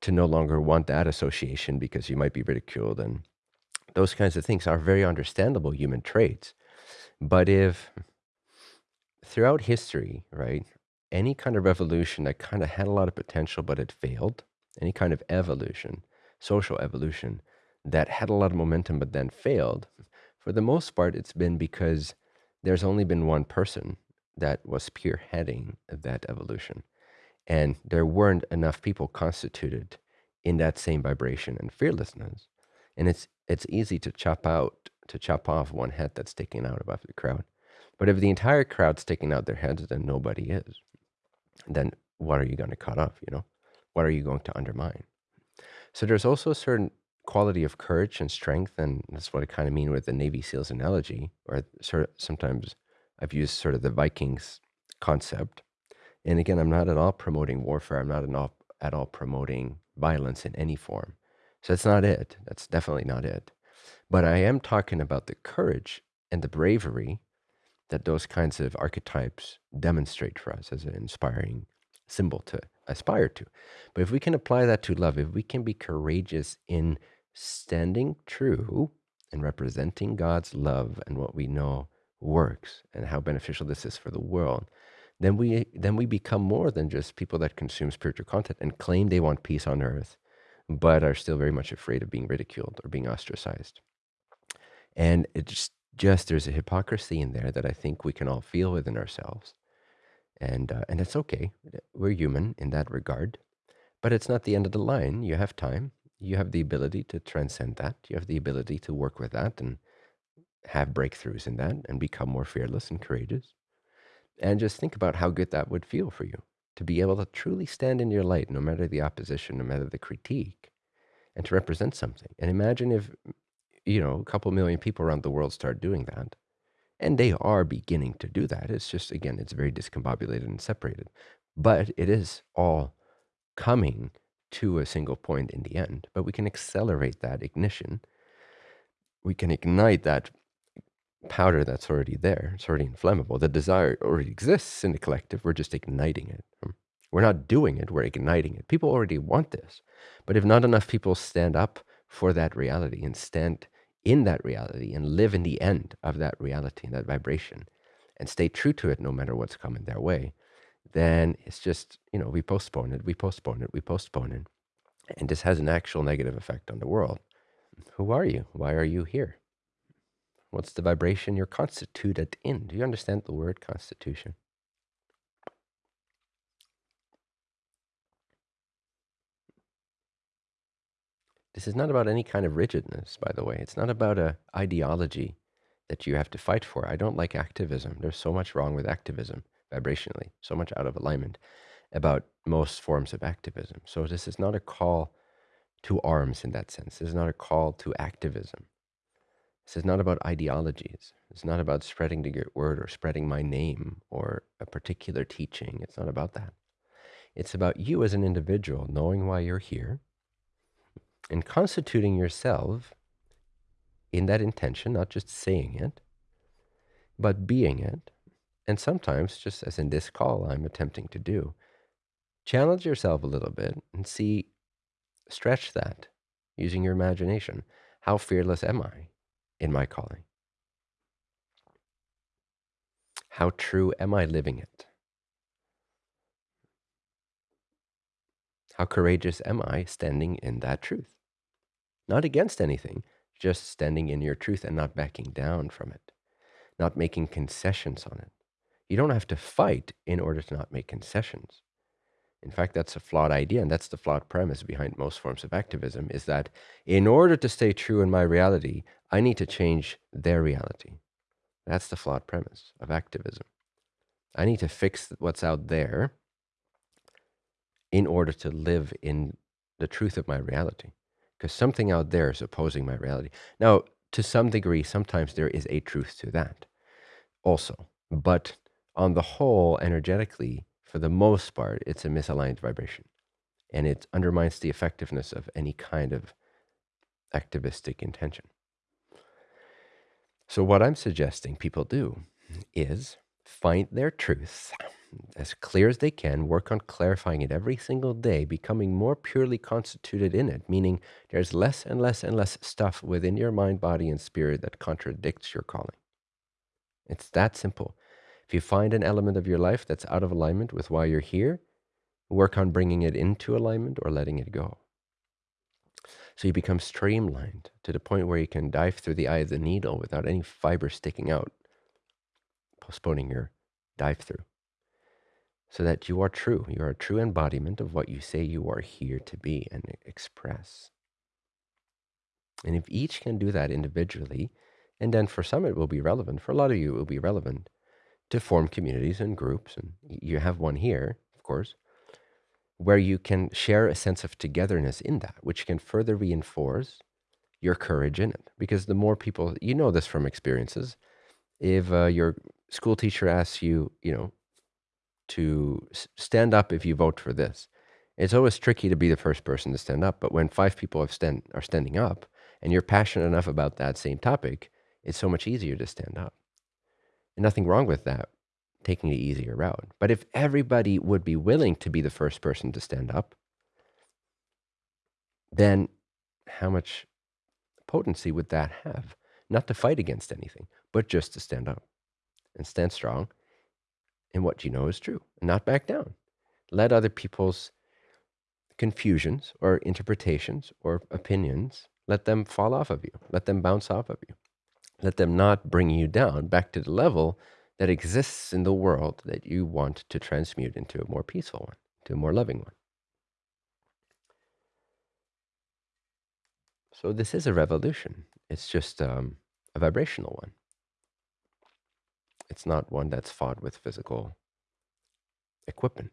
S1: to no longer want that association because you might be ridiculed and those kinds of things are very understandable human traits. But if throughout history, right, any kind of revolution that kind of had a lot of potential but it failed, any kind of evolution, social evolution that had a lot of momentum but then failed, for the most part, it's been because there's only been one person that was spearheading that evolution. And there weren't enough people constituted in that same vibration and fearlessness. And it's it's easy to chop out to chop off one head that's sticking out above the crowd. But if the entire crowd's sticking out their heads, then nobody is. Then what are you going to cut off? You know, what are you going to undermine? So there's also a certain quality of courage and strength, and that's what I kind of mean with the Navy SEALs analogy, or sort of sometimes I've used sort of the Vikings concept. And again, I'm not at all promoting warfare. I'm not at all, at all promoting violence in any form. So that's not it. That's definitely not it. But I am talking about the courage and the bravery that those kinds of archetypes demonstrate for us as an inspiring symbol to aspire to. But if we can apply that to love, if we can be courageous in standing true and representing God's love and what we know works and how beneficial this is for the world, then we then we become more than just people that consume spiritual content and claim they want peace on earth but are still very much afraid of being ridiculed or being ostracized. And it just, just there's a hypocrisy in there that I think we can all feel within ourselves. And, uh, and it's okay. We're human in that regard. But it's not the end of the line. You have time. You have the ability to transcend that. You have the ability to work with that and have breakthroughs in that and become more fearless and courageous. And just think about how good that would feel for you to be able to truly stand in your light, no matter the opposition, no matter the critique, and to represent something. And imagine if, you know, a couple million people around the world start doing that. And they are beginning to do that. It's just, again, it's very discombobulated and separated. But it is all coming to a single point in the end. But we can accelerate that ignition. We can ignite that powder that's already there. It's already inflammable. The desire already exists in the collective. We're just igniting it. Um, we're not doing it, we're igniting it. People already want this. But if not enough people stand up for that reality and stand in that reality and live in the end of that reality, that vibration, and stay true to it no matter what's coming their way, then it's just, you know, we postpone it, we postpone it, we postpone it. And this has an actual negative effect on the world. Who are you? Why are you here? What's the vibration you're constituted in? Do you understand the word constitution? This is not about any kind of rigidness, by the way. It's not about a ideology that you have to fight for. I don't like activism. There's so much wrong with activism vibrationally, so much out of alignment about most forms of activism. So this is not a call to arms in that sense. This is not a call to activism. This is not about ideologies. It's not about spreading the word or spreading my name or a particular teaching. It's not about that. It's about you as an individual knowing why you're here and constituting yourself in that intention, not just saying it, but being it. And sometimes, just as in this call I'm attempting to do, challenge yourself a little bit and see, stretch that using your imagination. How fearless am I in my calling? How true am I living it? How courageous am I standing in that truth? Not against anything, just standing in your truth and not backing down from it, not making concessions on it. You don't have to fight in order to not make concessions. In fact, that's a flawed idea, and that's the flawed premise behind most forms of activism is that in order to stay true in my reality, I need to change their reality. That's the flawed premise of activism. I need to fix what's out there in order to live in the truth of my reality, because something out there is opposing my reality. Now, to some degree, sometimes there is a truth to that also, but on the whole, energetically, for the most part, it's a misaligned vibration. And it undermines the effectiveness of any kind of activistic intention. So, what I'm suggesting people do is find their truth as clear as they can, work on clarifying it every single day, becoming more purely constituted in it, meaning there's less and less and less stuff within your mind, body, and spirit that contradicts your calling. It's that simple. If you find an element of your life that's out of alignment with why you're here, work on bringing it into alignment or letting it go. So you become streamlined to the point where you can dive through the eye of the needle without any fiber sticking out, postponing your dive through. So that you are true. You are a true embodiment of what you say you are here to be and express. And if each can do that individually, and then for some it will be relevant, for a lot of you it will be relevant, to form communities and groups. And you have one here, of course, where you can share a sense of togetherness in that, which can further reinforce your courage in it. Because the more people, you know this from experiences, if uh, your school teacher asks you, you know, to stand up if you vote for this, it's always tricky to be the first person to stand up. But when five people have stand, are standing up and you're passionate enough about that same topic, it's so much easier to stand up. Nothing wrong with that, taking the easier route. But if everybody would be willing to be the first person to stand up, then how much potency would that have? Not to fight against anything, but just to stand up and stand strong in what you know is true and not back down. Let other people's confusions or interpretations or opinions, let them fall off of you. Let them bounce off of you. Let them not bring you down back to the level that exists in the world that you want to transmute into a more peaceful one, to a more loving one. So this is a revolution. It's just um, a vibrational one. It's not one that's fought with physical equipment,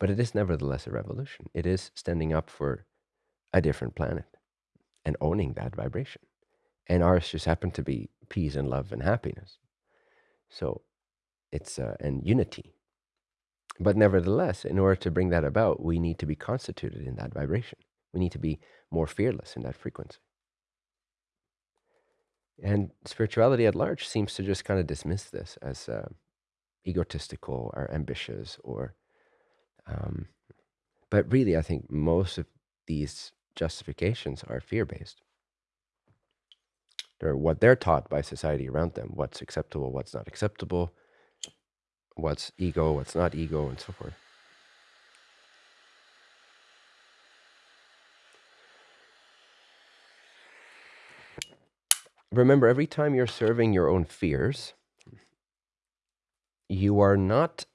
S1: but it is nevertheless a revolution. It is standing up for a different planet and owning that vibration. And ours just happened to be peace and love and happiness. So it's uh, and unity. But nevertheless, in order to bring that about, we need to be constituted in that vibration. We need to be more fearless in that frequency. And spirituality at large seems to just kind of dismiss this as uh, egotistical or ambitious or um, but really i think most of these justifications are fear-based they're what they're taught by society around them what's acceptable what's not acceptable what's ego what's not ego and so forth remember every time you're serving your own fears you are not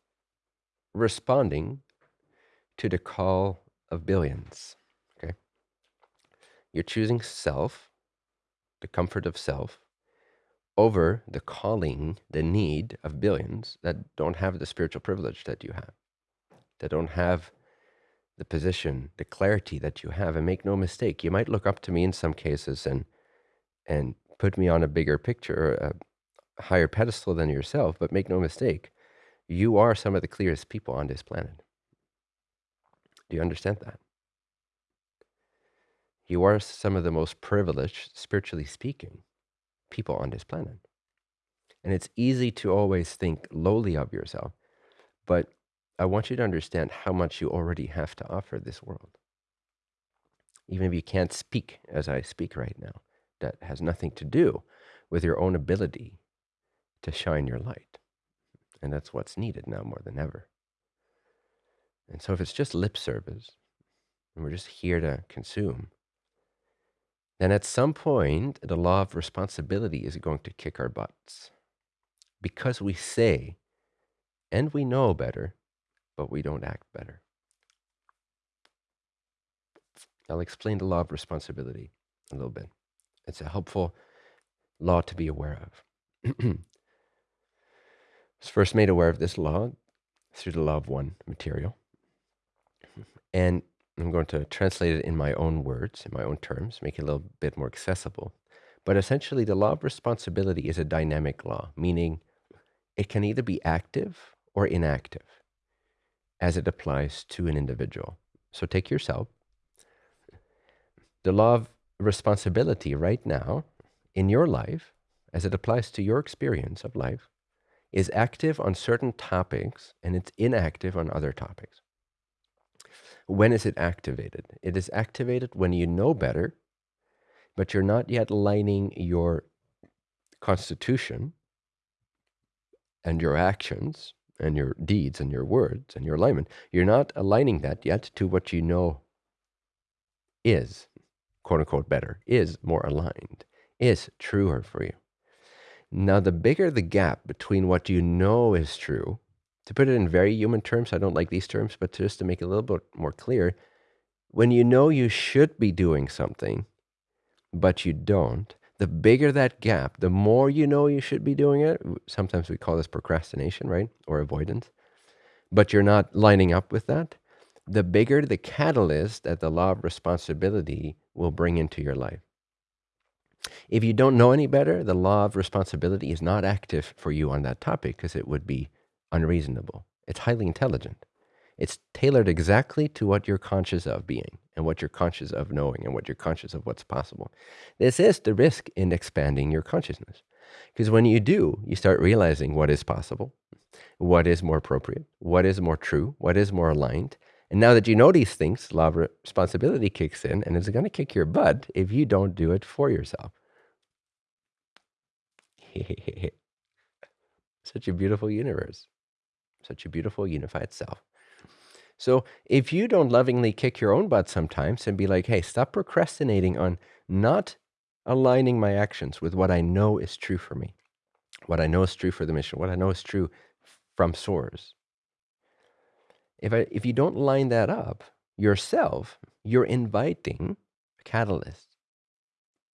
S1: responding to the call of billions. Okay. You're choosing self, the comfort of self, over the calling, the need of billions that don't have the spiritual privilege that you have, that don't have the position, the clarity that you have. And make no mistake, you might look up to me in some cases and and put me on a bigger picture, a higher pedestal than yourself. But make no mistake, you are some of the clearest people on this planet. Do you understand that? You are some of the most privileged, spiritually speaking, people on this planet. And it's easy to always think lowly of yourself, but I want you to understand how much you already have to offer this world. Even if you can't speak as I speak right now, that has nothing to do with your own ability to shine your light. And that's what's needed now more than ever. And so if it's just lip service, and we're just here to consume, then at some point, the law of responsibility is going to kick our butts. Because we say, and we know better, but we don't act better. I'll explain the law of responsibility a little bit. It's a helpful law to be aware of. I was first made aware of this law through the law of one material. And I'm going to translate it in my own words, in my own terms, make it a little bit more accessible. But essentially, the law of responsibility is a dynamic law, meaning it can either be active or inactive as it applies to an individual. So take yourself. The law of responsibility right now in your life, as it applies to your experience of life, is active on certain topics and it's inactive on other topics. When is it activated? It is activated when you know better, but you're not yet lining your constitution and your actions and your deeds and your words and your alignment. You're not aligning that yet to what you know is, quote unquote, better, is more aligned, is truer for you. Now, the bigger the gap between what you know is true to put it in very human terms, I don't like these terms, but just to make it a little bit more clear, when you know you should be doing something, but you don't, the bigger that gap, the more you know you should be doing it. Sometimes we call this procrastination, right? Or avoidance. But you're not lining up with that. The bigger the catalyst that the law of responsibility will bring into your life. If you don't know any better, the law of responsibility is not active for you on that topic because it would be unreasonable. It's highly intelligent. It's tailored exactly to what you're conscious of being and what you're conscious of knowing and what you're conscious of what's possible. This is the risk in expanding your consciousness. Because when you do, you start realizing what is possible, what is more appropriate, what is more true, what is more aligned. And now that you know these things, law of responsibility kicks in and it's going to kick your butt if you don't do it for yourself. Such a beautiful universe such a beautiful unified self. So if you don't lovingly kick your own butt sometimes and be like, hey, stop procrastinating on not aligning my actions with what I know is true for me, what I know is true for the mission, what I know is true from source. If I if you don't line that up yourself, you're inviting a catalyst,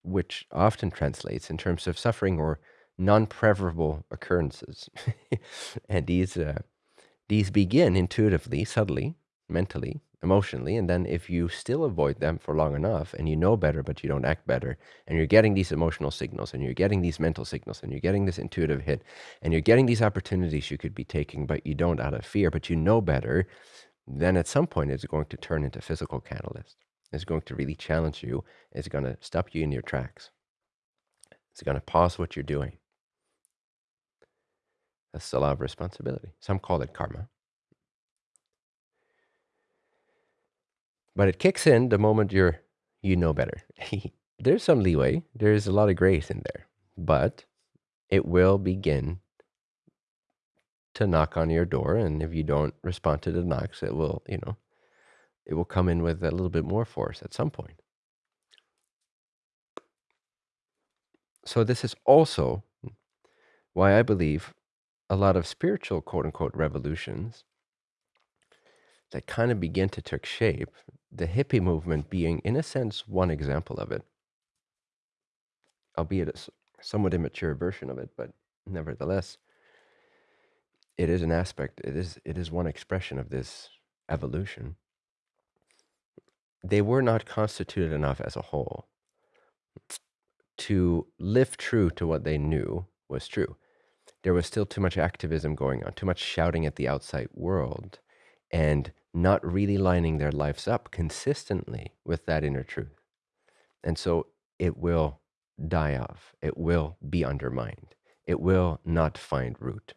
S1: which often translates in terms of suffering or non-preferable occurrences. and these uh, these begin intuitively, subtly, mentally, emotionally, and then if you still avoid them for long enough and you know better but you don't act better, and you're getting these emotional signals and you're getting these mental signals and you're getting this intuitive hit and you're getting these opportunities you could be taking but you don't out of fear, but you know better, then at some point it's going to turn into physical catalyst. It's going to really challenge you. It's going to stop you in your tracks. It's going to pause what you're doing. That's the law of responsibility. Some call it karma. But it kicks in the moment you're you know better. There's some leeway. There's a lot of grace in there. But it will begin to knock on your door and if you don't respond to the knocks, it will, you know, it will come in with a little bit more force at some point. So this is also why I believe a lot of spiritual quote unquote revolutions that kind of begin to take shape the hippie movement being, in a sense, one example of it, albeit a somewhat immature version of it, but nevertheless, it is an aspect. It is it is one expression of this evolution. They were not constituted enough as a whole to live true to what they knew was true. There was still too much activism going on, too much shouting at the outside world, and not really lining their lives up consistently with that inner truth. And so it will die off, it will be undermined, it will not find root.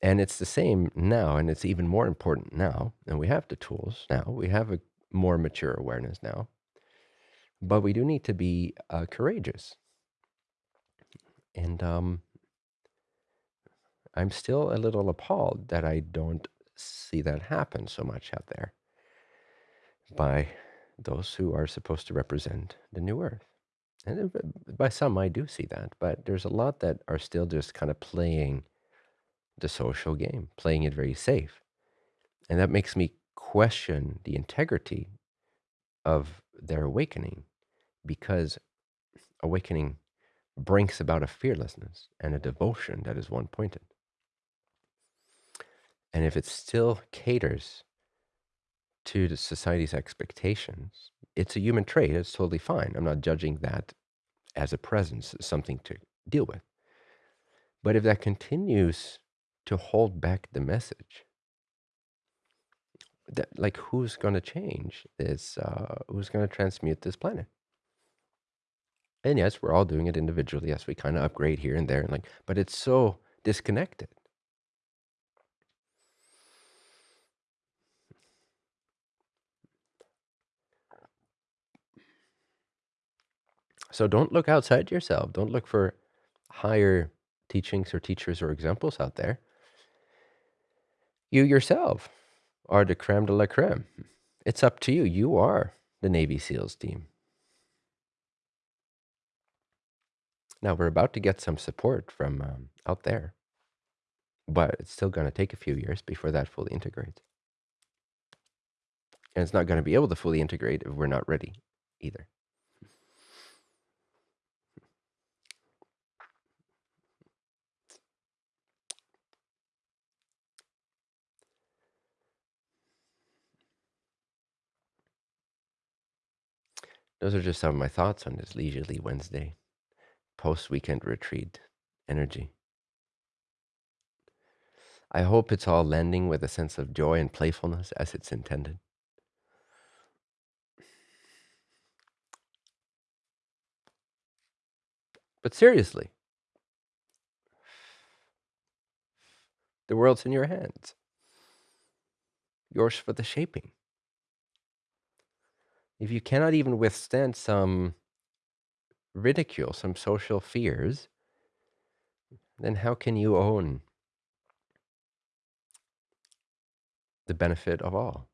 S1: And it's the same now, and it's even more important now. And we have the tools now, we have a more mature awareness now, but we do need to be uh, courageous. And um, I'm still a little appalled that I don't see that happen so much out there by those who are supposed to represent the new earth. And by some, I do see that, but there's a lot that are still just kind of playing the social game, playing it very safe. And that makes me question the integrity of their awakening because awakening brings about a fearlessness and a devotion that is one pointed. And if it still caters to the society's expectations, it's a human trait. It's totally fine. I'm not judging that as a presence, something to deal with. But if that continues to hold back the message, that like who's going to change this? Uh, who's going to transmute this planet? And yes, we're all doing it individually. Yes, we kind of upgrade here and there, and like, but it's so disconnected. So don't look outside yourself. Don't look for higher teachings or teachers or examples out there. You yourself are the creme de la creme. It's up to you. You are the Navy SEALs team. Now we're about to get some support from um, out there, but it's still going to take a few years before that fully integrates. And it's not going to be able to fully integrate if we're not ready either. Those are just some of my thoughts on this leisurely Wednesday, post weekend retreat energy. I hope it's all landing with a sense of joy and playfulness as it's intended. But seriously, the world's in your hands, yours for the shaping. If you cannot even withstand some ridicule, some social fears, then how can you own the benefit of all?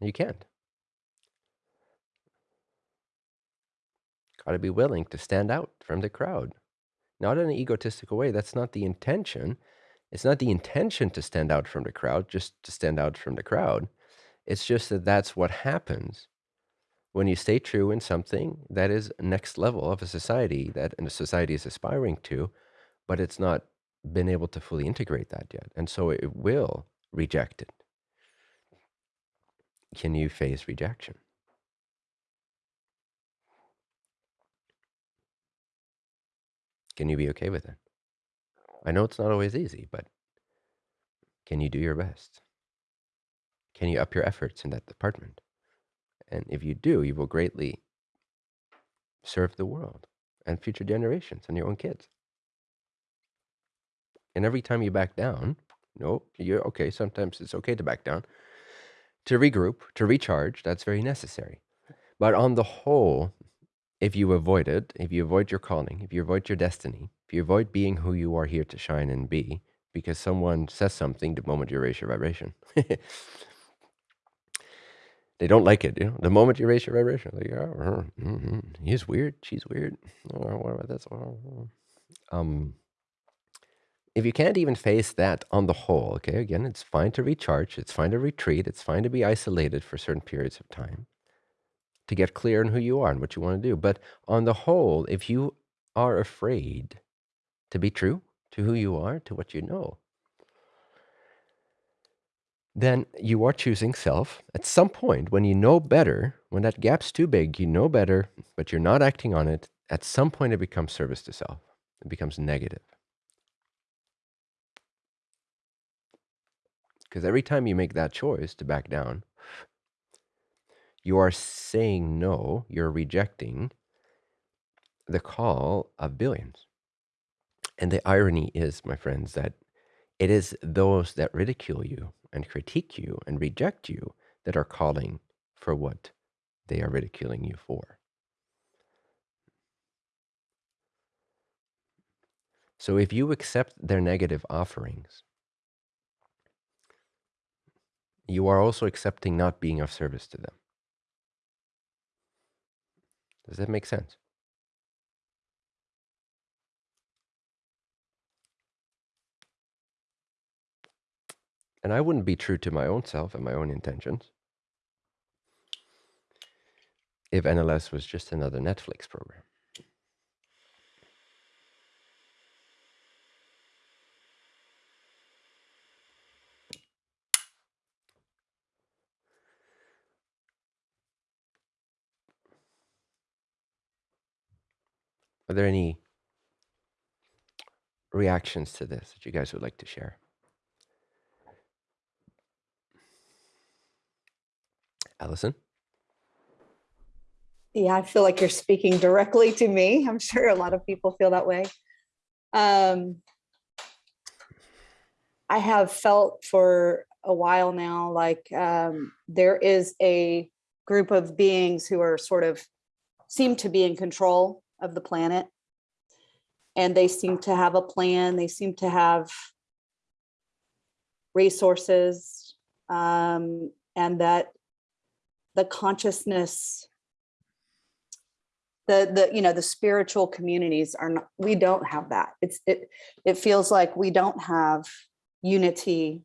S1: You can't. Got to be willing to stand out from the crowd, not in an egotistical way. That's not the intention. It's not the intention to stand out from the crowd, just to stand out from the crowd. It's just that that's what happens when you stay true in something that is next level of a society that a society is aspiring to, but it's not been able to fully integrate that yet. And so it will reject it. Can you face rejection? Can you be okay with it? I know it's not always easy, but can you do your best? Can you up your efforts in that department? And if you do, you will greatly serve the world and future generations and your own kids. And every time you back down, no, you're okay. Sometimes it's okay to back down, to regroup, to recharge. That's very necessary. But on the whole, if you avoid it, if you avoid your calling, if you avoid your destiny, if you avoid being who you are here to shine and be, because someone says something the moment you raise your vibration, they don't like it. You know, the moment you raise your vibration, like, oh, mm-hmm. he's weird, she's weird. Oh, what about this? Oh, Um, if you can't even face that on the whole, okay, again, it's fine to recharge, it's fine to retreat, it's fine to be isolated for certain periods of time to get clear on who you are and what you want to do. But on the whole, if you are afraid to be true to who you are, to what you know, then you are choosing self. At some point, when you know better, when that gap's too big, you know better, but you're not acting on it, at some point it becomes service to self. It becomes negative. Because every time you make that choice to back down, you are saying no, you're rejecting the call of billions. And the irony is, my friends, that it is those that ridicule you and critique you and reject you that are calling for what they are ridiculing you for. So if you accept their negative offerings, you are also accepting not being of service to them. Does that make sense? And I wouldn't be true to my own self and my own intentions if NLS was just another Netflix program. Are there any reactions to this that you guys would like to share? Allison?
S9: Yeah, I feel like you're speaking directly to me. I'm sure a lot of people feel that way. Um, I have felt for a while now like um, there is a group of beings who are sort of seem to be in control of the planet. And they seem to have a plan. They seem to have resources um, and that the consciousness the the you know the spiritual communities are not we don't have that it's it it feels like we don't have unity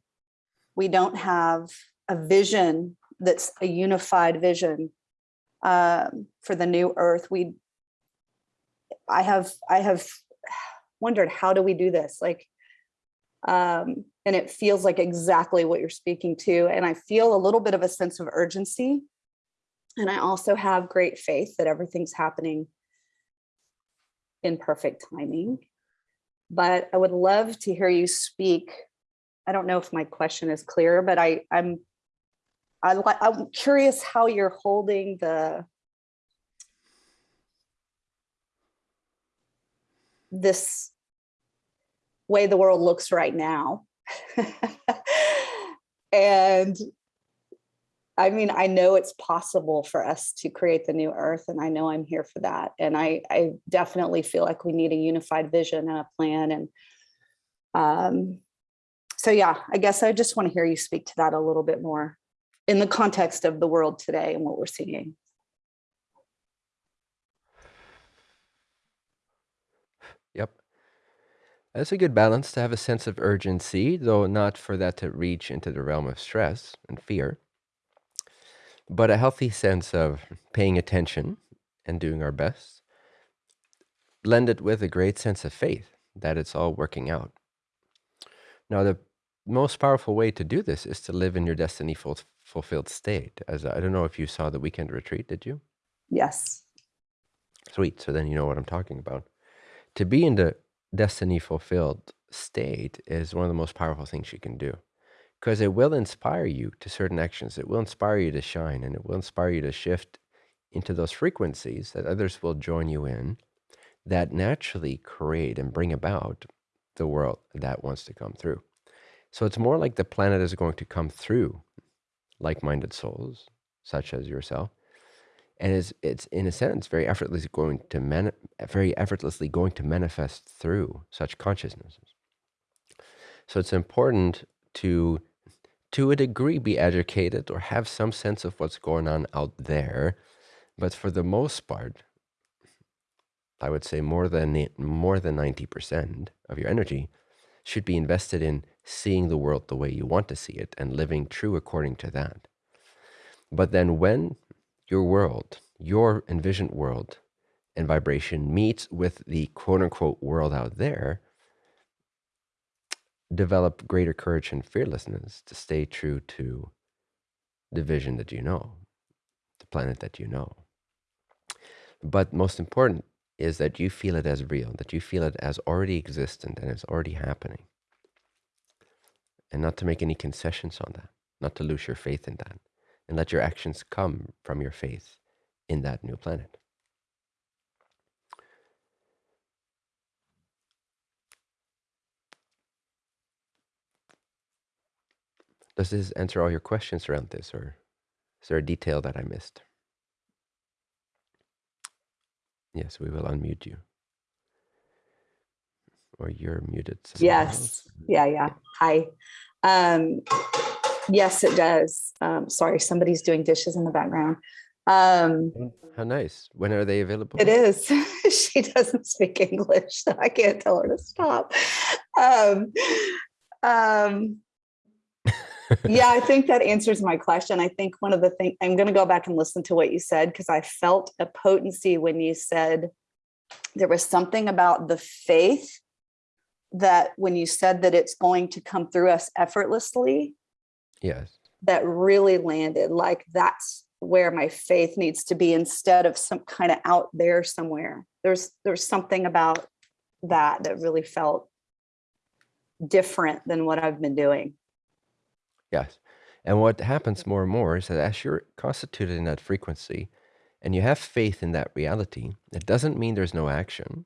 S9: we don't have a vision that's a unified vision um, for the new earth we I have I have wondered how do we do this? Like um, and it feels like exactly what you're speaking to and I feel a little bit of a sense of urgency. And I also have great faith that everything's happening in perfect timing. But I would love to hear you speak. I don't know if my question is clear but I I'm I, I'm curious how you're holding the this way the world looks right now. and I mean, I know it's possible for us to create the new earth and I know I'm here for that. And I, I definitely feel like we need a unified vision and a plan. And um, so, yeah, I guess I just want to hear you speak to that a little bit more in the context of the world today and what we're seeing.
S1: That's a good balance to have a sense of urgency, though not for that to reach into the realm of stress and fear, but a healthy sense of paying attention and doing our best, blended with a great sense of faith that it's all working out. Now, the most powerful way to do this is to live in your destiny ful- fulfilled state. As I don't know if you saw the weekend retreat, did you?
S9: Yes.
S1: Sweet. So then you know what I'm talking about to be in the destiny fulfilled state is one of the most powerful things you can do because it will inspire you to certain actions. It will inspire you to shine and it will inspire you to shift into those frequencies that others will join you in that naturally create and bring about the world that wants to come through. So it's more like the planet is going to come through like minded souls, such as yourself, and is it's in a sense very effortlessly going to very effortlessly going to manifest through such consciousnesses. So it's important to to a degree be educated or have some sense of what's going on out there, but for the most part, I would say more than more than 90% of your energy should be invested in seeing the world the way you want to see it and living true according to that. But then when your world, your envisioned world and vibration meets with the quote unquote world out there, develop greater courage and fearlessness to stay true to the vision that you know, the planet that you know. But most important is that you feel it as real, that you feel it as already existent and it's already happening. And not to make any concessions on that, not to lose your faith in that, and let your actions come from your faith in that new planet. Does this answer all your questions around this, or is there a detail that I missed? Yes, we will unmute you. Or you're muted.
S9: Yes. Yeah, yeah. Hi. Um, yes, it does. Um, sorry, somebody's doing dishes in the background. Um,
S1: How nice. When are they available?
S9: it is. she doesn't speak English, so I can't tell her to stop. Um, um, yeah, I think that answers my question. I think one of the things I'm going to go back and listen to what you said because I felt a potency when you said there was something about the faith that when you said that it's going to come through us effortlessly,
S1: Yes.
S9: that really landed like that's where my faith needs to be instead of some kind of out there somewhere. There's there's something about that that really felt different than what I've been doing.
S1: Yes. And what happens more and more is that as you're constituted in that frequency and you have faith in that reality, it doesn't mean there's no action.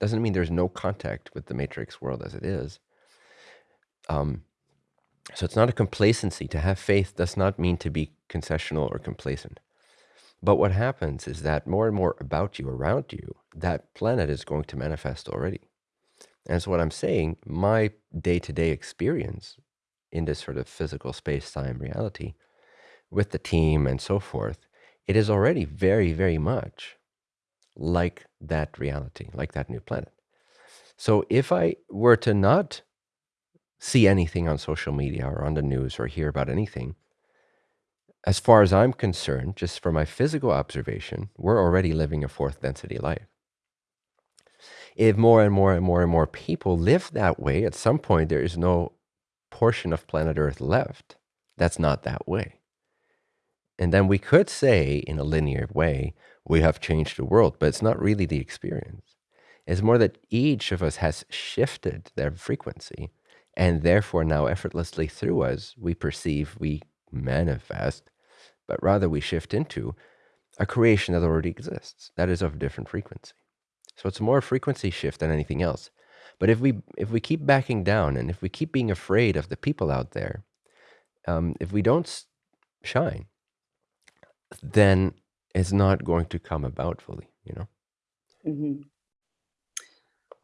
S1: Doesn't mean there's no contact with the matrix world as it is. Um, so it's not a complacency. To have faith does not mean to be concessional or complacent. But what happens is that more and more about you, around you, that planet is going to manifest already. And so what I'm saying, my day-to-day experience in this sort of physical space-time reality with the team and so forth, it is already very, very much like that reality, like that new planet. So if I were to not see anything on social media or on the news or hear about anything, as far as I'm concerned, just from my physical observation, we're already living a fourth density life. If more and more and more and more people live that way, at some point there is no portion of planet Earth left that's not that way. And then we could say, in a linear way, we have changed the world, but it's not really the experience. It's more that each of us has shifted their frequency, and therefore now effortlessly through us, we perceive, we manifest, but rather we shift into a creation that already exists, that is of different frequency. So it's more a frequency shift than anything else. But if we if we keep backing down and if we keep being afraid of the people out there, um, if we don't shine, then it's not going to come about fully. You know.
S9: Mhm.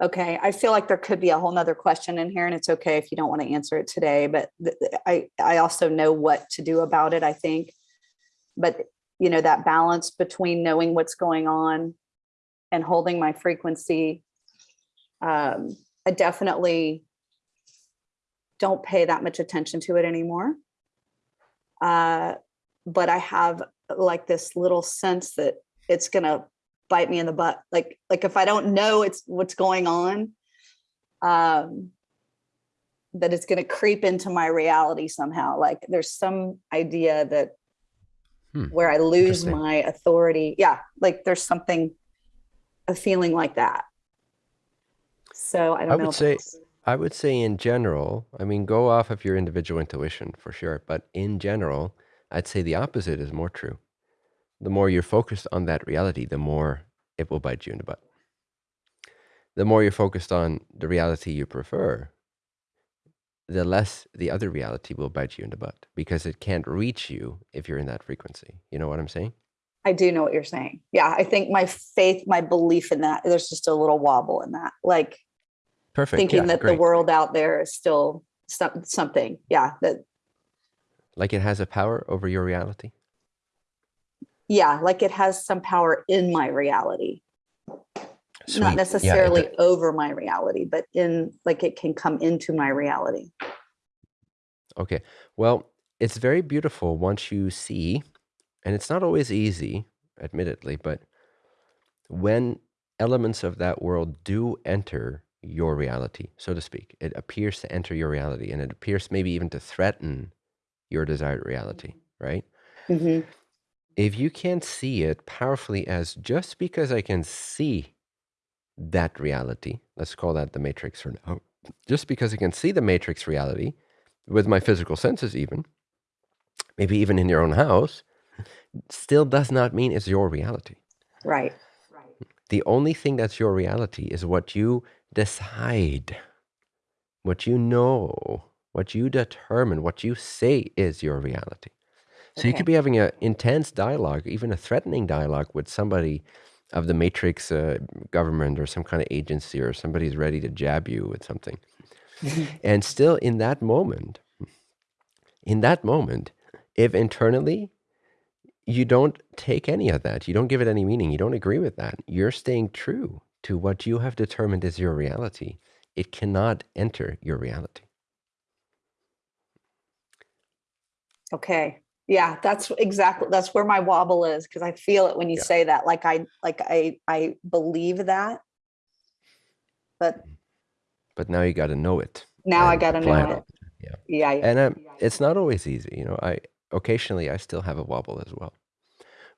S9: Okay, I feel like there could be a whole nother question in here and it's okay if you don't want to answer it today, but I, I also know what to do about it, I think. But, you know, that balance between knowing what's going on and holding my frequency. Um, I definitely don't pay that much attention to it anymore. Uh, but I have like this little sense that it's gonna bite me in the butt. Like, like if I don't know it's what's going on, um, that it's gonna creep into my reality somehow. Like there's some idea that
S1: Hmm,
S9: where I lose my authority. Yeah, like there's something, a feeling like that. So I don't
S1: I
S9: know.
S1: would say I would say in general, I mean, go off of your individual intuition for sure, but in general, I'd say the opposite is more true. The more you're focused on that reality, the more it will bite you in the butt. The more you're focused on the reality you prefer, the less the other reality will bite you in the butt because it can't reach you if you're in that frequency. You know what I'm saying?
S9: I do know what you're saying. Yeah, I think my faith, my belief in that, there's just a little wobble in that. Like
S1: Perfect.
S9: thinking
S1: yeah,
S9: that the world out there is still some, something. Yeah, that
S1: Like it has a power over your reality.
S9: Yeah, like it has some power in my reality.
S1: Sweet.
S9: not necessarily
S1: do-
S9: over my reality, but in like it can come into my reality.
S1: Okay. Well, it's very beautiful once you see, and it's not always easy, admittedly, but when elements of that world do enter your reality, so to speak, it appears to enter your reality and it appears maybe even to threaten your desired reality, right?
S9: Mhm.
S1: If you can't see it powerfully as just because I can see that reality, let's call that the matrix for now, just because I can see the matrix reality with my physical senses, even, maybe even in your own house, still does not mean it's your reality.
S9: Right.
S1: The only thing that's your reality is what you decide, what you know, what you determine, what you say is your reality. So you could be having an intense dialogue, even a threatening dialogue with somebody of the matrix uh, government or some kind of agency or somebody's ready to jab you with something. and still in that moment, in that moment, if internally you don't take any of that, you don't give it any meaning, you don't agree with that, you're staying true to what you have determined is your reality. It cannot enter your reality.
S9: Okay. Yeah, that's exactly that's where my wobble is because I feel it when you say that. Like I like I I believe that, but
S1: But now you got to know it.
S9: now I gotta know it.
S1: Yeah.
S9: Yeah. yeah.
S1: And um, it's not always easy. You know, I occasionally I still have a wobble as well.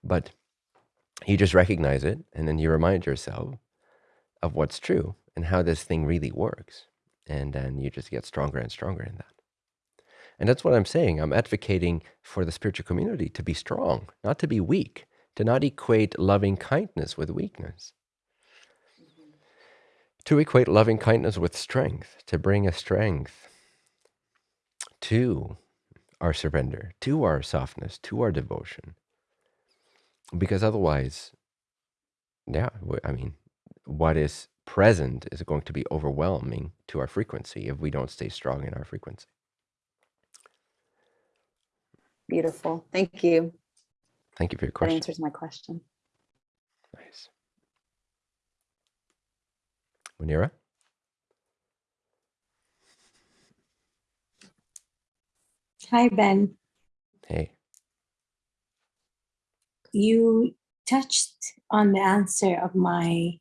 S1: But you just recognize it and then you remind yourself of what's true and how this thing really works. And then you just get stronger and stronger in that. And that's what I'm saying. I'm advocating for the spiritual community to be strong, not to be weak, to not equate loving kindness with weakness. Mm-hmm. To equate loving kindness with strength, to bring a strength to our surrender, to our softness, to our devotion. Because otherwise, yeah, I mean, what is present is going to be overwhelming to our frequency if we don't stay strong in our frequency.
S9: Beautiful. Thank you.
S1: Thank you for your question.
S9: That answers my question.
S1: Nice. Munira?
S17: Hi, Ben.
S1: Hey.
S17: You touched on the answer of my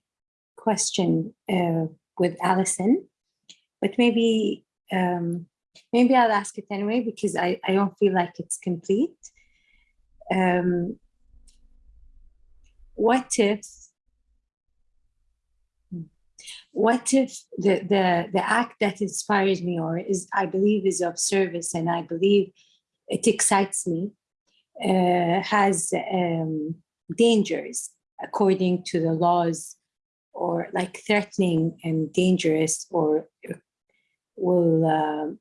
S17: question uh, with Allison, but maybe um, maybe I'll ask it anyway because I, I don't feel like it's complete. Um, what if what if the, the the act that inspires me or is i believe is of service and i believe it excites me uh, has um, dangers according to the laws or like threatening and dangerous or will um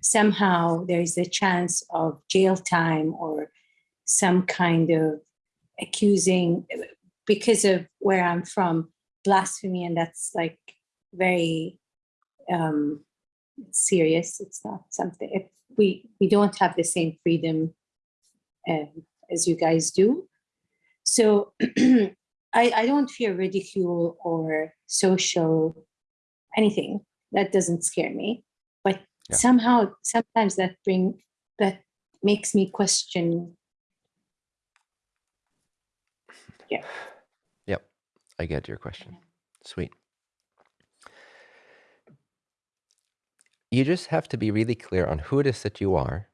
S17: somehow there's a chance of jail time or some kind of accusing because of where i'm from blasphemy and that's like very um serious. It's not something if we we don't have the same freedom um, as you guys do. So I, I don't fear ridicule or social anything. That doesn't scare me
S1: Yeah.
S17: somehow sometimes that bring that makes me question yeah
S1: Yep. I get your question. Sweet. You just have to be really clear on who it is that you are,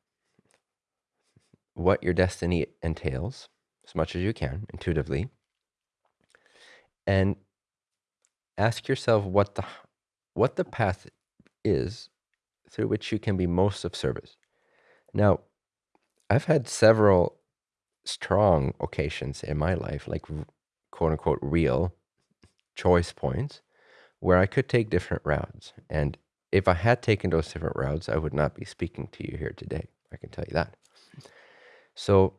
S1: what your destiny entails, as much as you can intuitively, and ask yourself what the what the path is through which you can be most of service. Now, I've had several strong occasions in my life, like quote unquote real choice points, where I could take different routes. And if I had taken those different routes, I would not be speaking to you here today. I can tell you that. So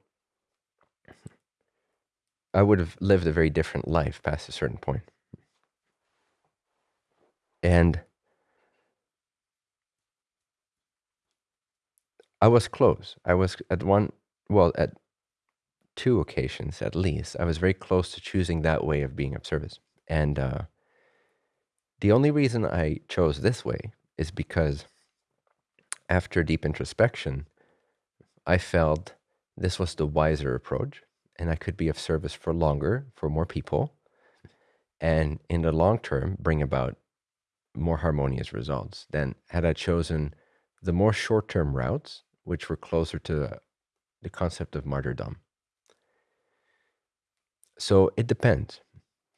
S1: I would have lived a very different life past a certain point. And I was close. I was at one, well, at two occasions at least, I was very close to choosing that way of being of service. And uh, The only reason I chose this way is because after deep introspection, I felt this was the wiser approach and I could be of service for longer for more people and in the long term bring about more harmonious results than had I chosen the more short term routes, which were closer to the concept of martyrdom. So it depends.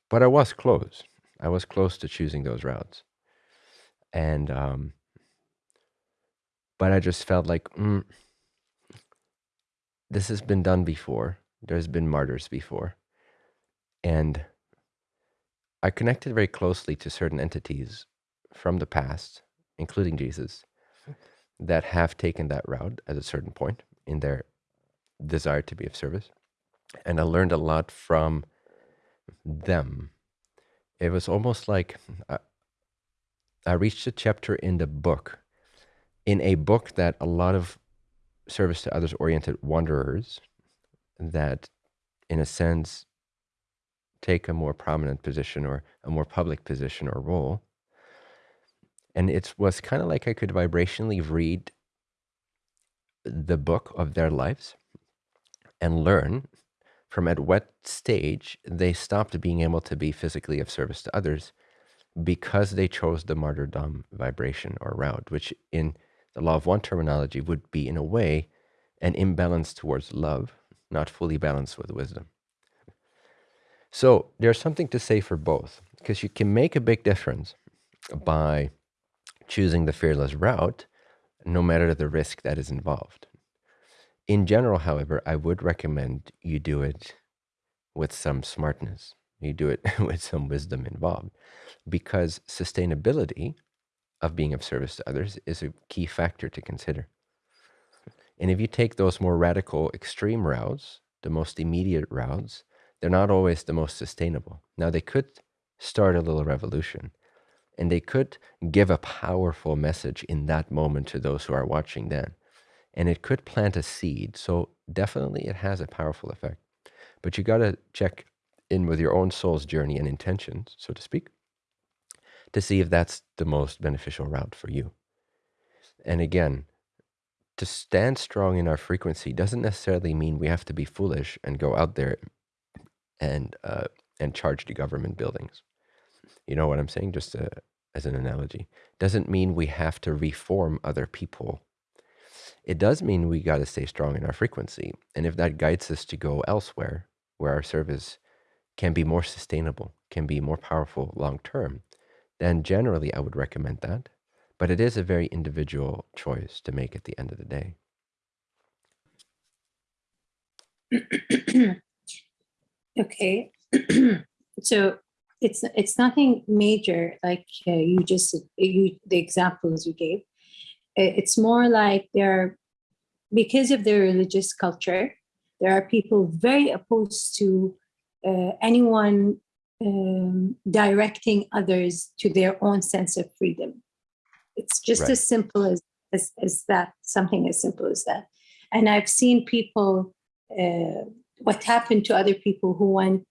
S1: But I was close. I was close to choosing those routes. And, um, but I just felt like, mm, this has been done before. There's been martyrs before. And I connected very closely to certain entities from the past, including Jesus, that have taken that route at a certain point in their desire to be of service. And I learned a lot from them. It was almost like I, I reached a chapter in the book, in a book that a lot of service to others oriented wanderers that, in a sense, take a more prominent position or a more public position or role. And it was kind of like I could vibrationally read the book of their lives and learn from at what stage they stopped being able to be physically of service to others because they chose the martyrdom vibration or route, which in the law of one terminology would be, in a way, an imbalance towards love, not fully balanced with wisdom. So there's something to say for both, because you can make a big difference by choosing the fearless route, no matter the risk that is involved. In general, however, I would recommend you do it with some smartness. You do it with some wisdom involved because sustainability of being of service to others is a key factor to consider. And if you take those more radical extreme routes, the most immediate routes, they're not always the most sustainable. Now, they could start a little revolution and they could give a powerful message in that moment to those who are watching then and it could plant a seed. So definitely it has a powerful effect. But you got to check in with your own soul's journey and intentions, so to speak, to see if that's the most beneficial route for you. And again, to stand strong in our frequency doesn't necessarily mean we have to be foolish and go out there and uh, and charge the government buildings. You know what I'm saying? Just uh, as an analogy, doesn't mean we have to reform other people it does mean we got to stay strong in our frequency. And if that guides us to go elsewhere, where our service can be more sustainable, can be more powerful long term, then generally I would recommend that. But it is a very individual choice to make at the end of the day.
S17: okay. so it's it's nothing major like uh, you just you the examples you gave it's more like they're because of their religious culture, there are people very opposed to uh, anyone um, directing others to their own sense of freedom. It's just right. as simple as, as, as, that, something as simple as that. And I've seen people, uh, what happened to other people who went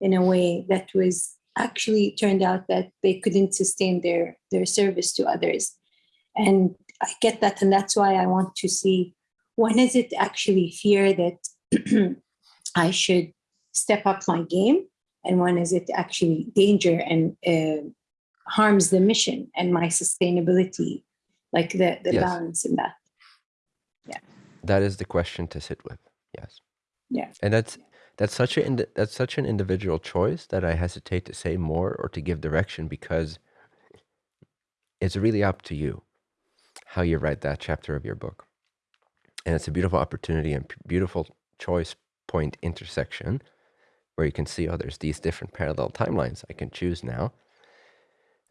S17: in a way that was actually turned out that they couldn't sustain their, their service to others. And I get that. And that's why I want to see when is it actually fear that I should step up my game? And when is it actually danger and uh, harms the mission and my sustainability, like the, the yes. balance in that? Yeah.
S1: That is the question to sit with. Yes.
S17: Yeah.
S1: And that's that's such a that's such an individual choice that I hesitate to say more or to give direction because it's really up to you how you write that chapter of your book. And it's a beautiful opportunity and beautiful choice point intersection where you can see, oh, there's these different parallel timelines I can choose now.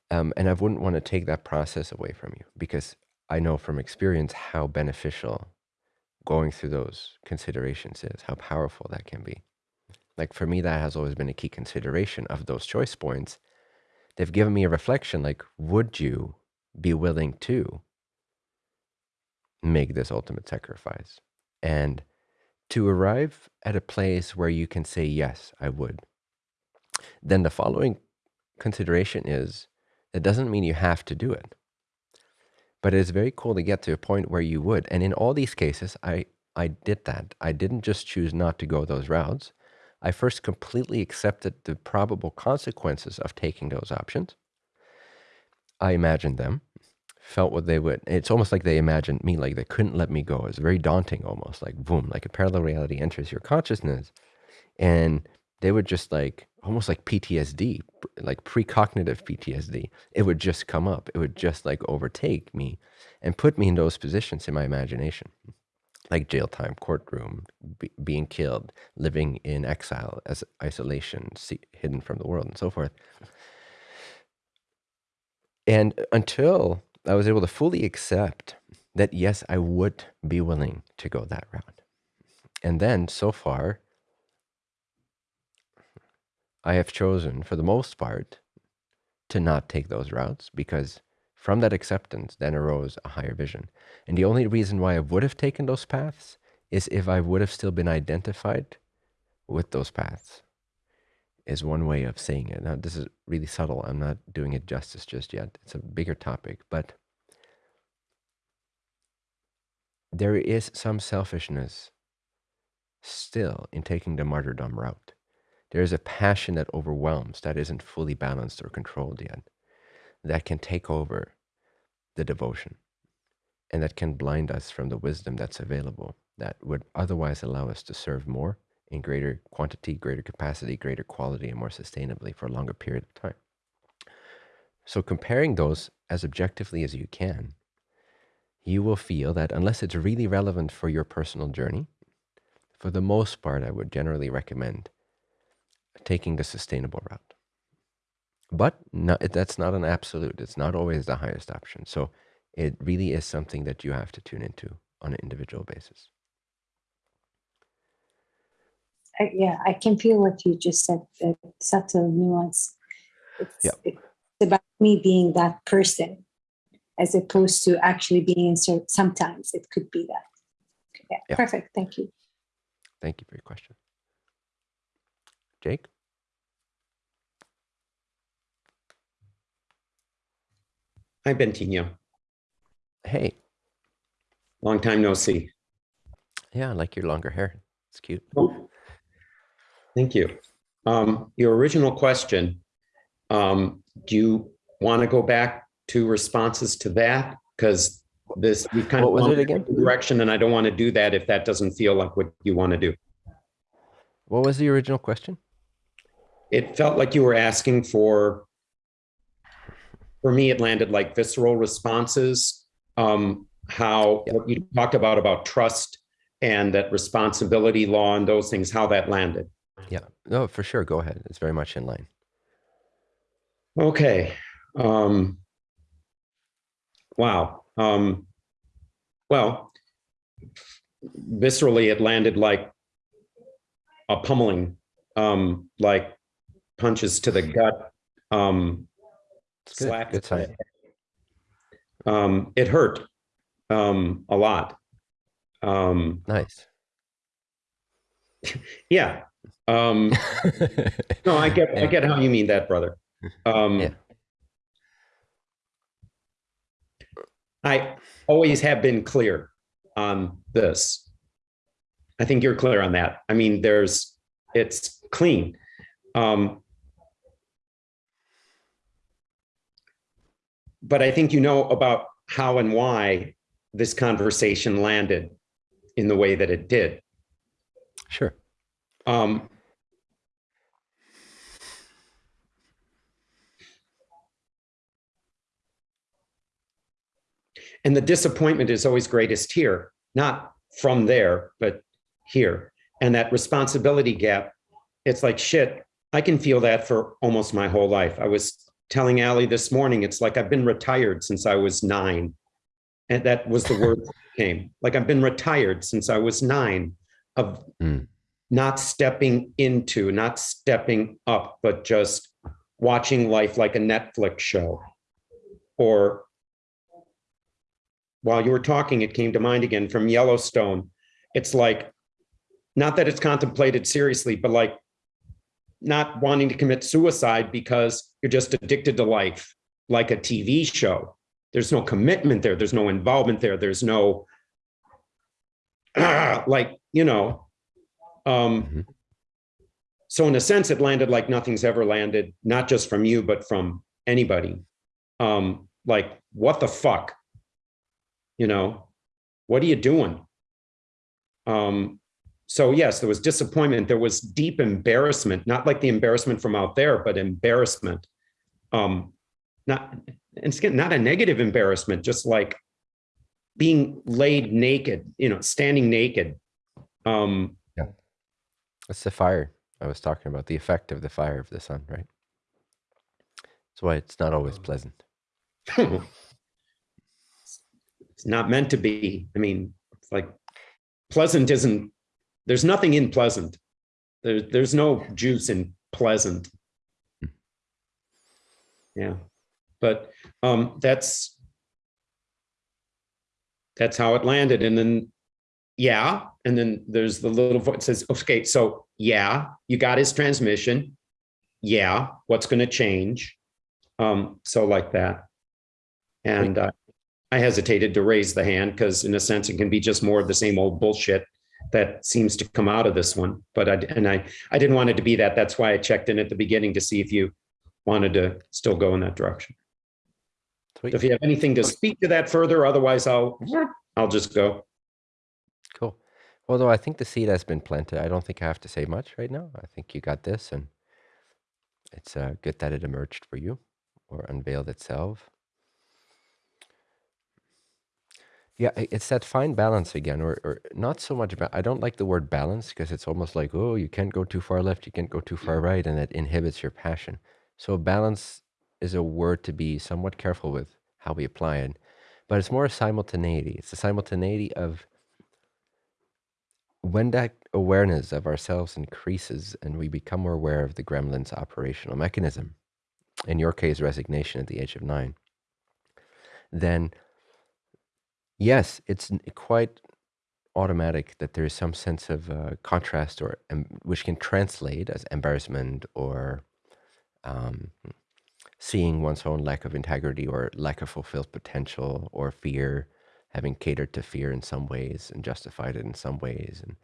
S1: Um, and I wouldn't want to take that process away from you because I know from experience how beneficial going through those considerations is, how powerful that can be. Like for me, that has always been a key consideration of those choice points. They've given me a reflection like, would you be willing to make this ultimate sacrifice and to arrive at a place where you can say, Yes, I would. Then the following consideration is It doesn't mean you have to do it. But it's very cool to get to a point where you would. And in all these cases, I, I did that. I didn't just choose not to go those routes. I first completely accepted the probable consequences of taking those options. I imagined them, felt what they would. It's almost like they imagined me, like they couldn't let me go. It's very daunting, almost like boom, like a parallel reality enters your consciousness. And they would just like almost like PTSD, like precognitive PTSD. It would just come up. It would just like overtake me and put me in those positions in my imagination, like jail time, courtroom, be, being killed, living in exile as isolation, see, hidden from the world, and so forth. And until I was able to fully accept that, yes, I would be willing to go that route. And then so far, I have chosen, for the most part, to not take those routes because from that acceptance then arose a higher vision. And the only reason why I would have taken those paths is if I would have still been identified with those paths, is one way of saying it. Now, this is really subtle. I'm not doing it justice just yet. It's a bigger topic, but there is some selfishness still in taking the martyrdom route. There is a passion that overwhelms, that isn't fully balanced or controlled yet, that can take over the devotion and that can blind us from the wisdom that's available that would otherwise allow us to serve more in greater quantity, greater capacity, greater quality, and more sustainably for a longer period of time. So, comparing those as objectively as you can, you will feel that unless it's really relevant for your personal journey, for the most part, I would generally recommend taking the sustainable route. But no, that's not an absolute. It's not always the highest option. So it really is something that you have to tune into on an individual basis.
S17: I, yeah, I can feel what you just said, the subtle nuance. It's,
S1: Yeah.
S17: it's about me being that person as opposed to actually being in cer- sometimes it could be that. Yeah,
S1: Yeah.
S17: perfect. Thank you.
S1: Thank you for your question. Jake?
S18: Hi, Bentinho.
S1: Hey.
S18: Long time no see.
S1: Yeah, I like your longer hair. It's cute.
S18: Oh, Thank you. Um, your original question, um, do you want to go back to responses to that? Because this, we kind of
S1: What was it again?
S18: in a Direction, and I don't want to do that if that doesn't feel like what you want to do.
S1: What was the original question?
S18: It felt like you were asking for, for me, it landed like visceral responses. Um, how, what you talked about, about trust and that responsibility law and those things, how that landed.
S1: Yeah. No, for sure. Go ahead. It's very much in line.
S18: Okay. Um, wow. Um, well, viscerally, it landed like a pummeling, um, like punches to the gut, um,
S1: It's good.
S18: slaps
S1: Good
S18: to the
S1: sign.
S18: head. Um, it hurt um, a lot. Um,
S1: Nice.
S18: yeah. Um, no, I get, I get how you mean that, brother. Um,
S1: Yeah.
S18: I always have been clear on this. I think you're clear on that. I mean, there's, it's clean. Um, but I think you know about how and why this conversation landed in the way that it did.
S1: Sure.
S18: Um, and the disappointment is always greatest here, not from there, but here. And that responsibility gap, it's like shit. I can feel that for almost my whole life. I was telling Allie this morning, it's like I've been retired since I was nine. And that was the word that came. Like I've been retired since I was nine of
S1: Mm.
S18: not stepping into, not stepping up, but just watching life like a Netflix show. Or while you were talking, it came to mind again from Yellowstone. It's like, not that it's contemplated seriously, but like not wanting to commit suicide because you're just addicted to life. like a TV show. There's no commitment there. There's no involvement there. There's no, like, you know, um, so in a sense, it landed like nothing's ever landed, not just from you, but from anybody. Um, like, what the fuck? You know, what are you doing? Um, so yes, there was disappointment. There was deep embarrassment, not like the embarrassment from out there, but embarrassment. Um, not, and it's not a negative embarrassment, just like being laid naked, you know, standing naked. Um,
S1: yeah. It's the fire I was talking about, the effect of the fire of the sun, right? That's why it's not always pleasant.
S18: it's not meant to be. I mean, it's like pleasant isn't there's nothing in pleasant. There, there's no juice in pleasant. Yeah, but um, that's that's how it landed. And then, yeah, and then there's the little voice says, okay, so yeah, you got his transmission. Yeah, what's going to change? Um, so like that. And uh, I hesitated to raise the hand because in a sense, it can be just more of the same old bullshit that seems to come out of this one. But I, and I, I didn't want it to be that. That's why I checked in at the beginning to see if you wanted to still go in that direction. Sweet. If you have anything to speak to that further, otherwise I'll, I'll just go.
S1: Cool. Although I think the seed has been planted, I don't think I have to say much right now. I think you got this and it's uh, good that it emerged for you or unveiled itself. Yeah, it's that fine balance again, or, or not so much. About I don't like the word balance because it's almost like, oh, you can't go too far left, you can't go too far right, and it inhibits your passion. So balance is a word to be somewhat careful with how we apply it, but it's more a simultaneity. It's the simultaneity of when that awareness of ourselves increases and we become more aware of the gremlin's operational mechanism, in your case, resignation at the age of nine, then Yes, it's quite automatic that there is some sense of uh, contrast or um, which can translate as embarrassment or um, seeing one's own lack of integrity or lack of fulfilled potential or fear, having catered to fear in some ways and justified it in some ways. And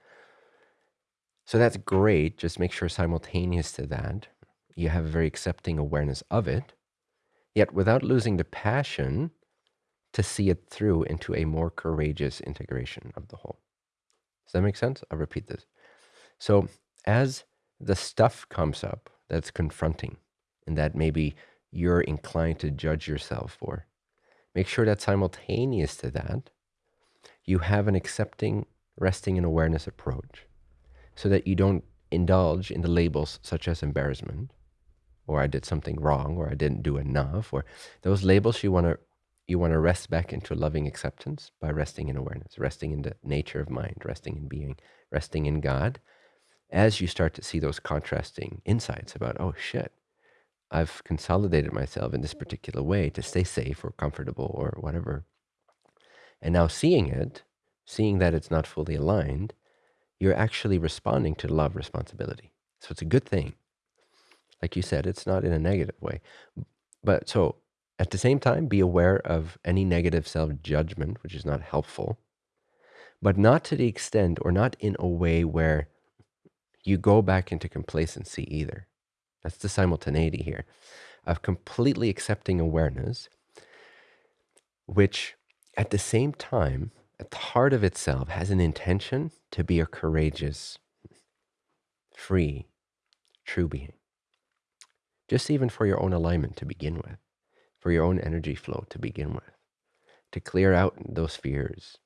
S1: so that's great. Just make sure simultaneous to that, you have a very accepting awareness of it, yet without losing the passion to see it through into a more courageous integration of the whole. Does that make sense? I'll repeat this. So as the stuff comes up that's confronting and that maybe you're inclined to judge yourself for, make sure that simultaneous to that, you have an accepting, resting in awareness approach so that you don't indulge in the labels such as embarrassment or I did something wrong or I didn't do enough or those labels you want to you want to rest back into loving acceptance by resting in awareness, resting in the nature of mind, resting in being, resting in God. As you start to see those contrasting insights about, oh shit, I've consolidated myself in this particular way to stay safe or comfortable or whatever. And now seeing it, seeing that it's not fully aligned, you're actually responding to love responsibility. So it's a good thing. Like you said, it's not in a negative way. But so at the same time, be aware of any negative self-judgment, which is not helpful, but not to the extent or not in a way where you go back into complacency either. That's the simultaneity here of completely accepting awareness, which at the same time, at the heart of itself, has an intention to be a courageous, free, true being. Just even for your own alignment to begin with for your own energy flow to begin with, to clear out those fears,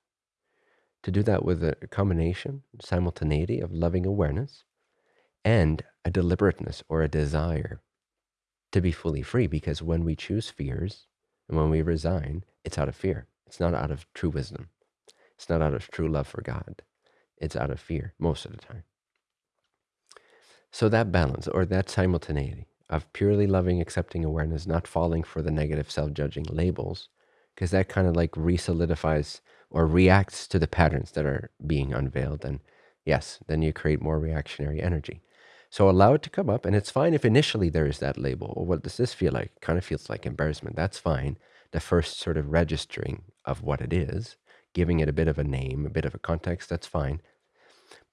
S1: to do that with a combination, simultaneity of loving awareness and a deliberateness or a desire to be fully free. Because when we choose fears and when we resign, it's out of fear. It's not out of true wisdom. It's not out of true love for God. It's out of fear most of the time. So that balance or that simultaneity of purely loving, accepting awareness, not falling for the negative self-judging labels, because that kind of like resolidifies or reacts to the patterns that are being unveiled. And yes, then you create more reactionary energy. So allow it to come up, and it's fine if initially there is that label. Or what does this feel like? Kind of feels like embarrassment. That's fine. The first sort of registering of what it is, giving it a bit of a name, a bit of a context, that's fine.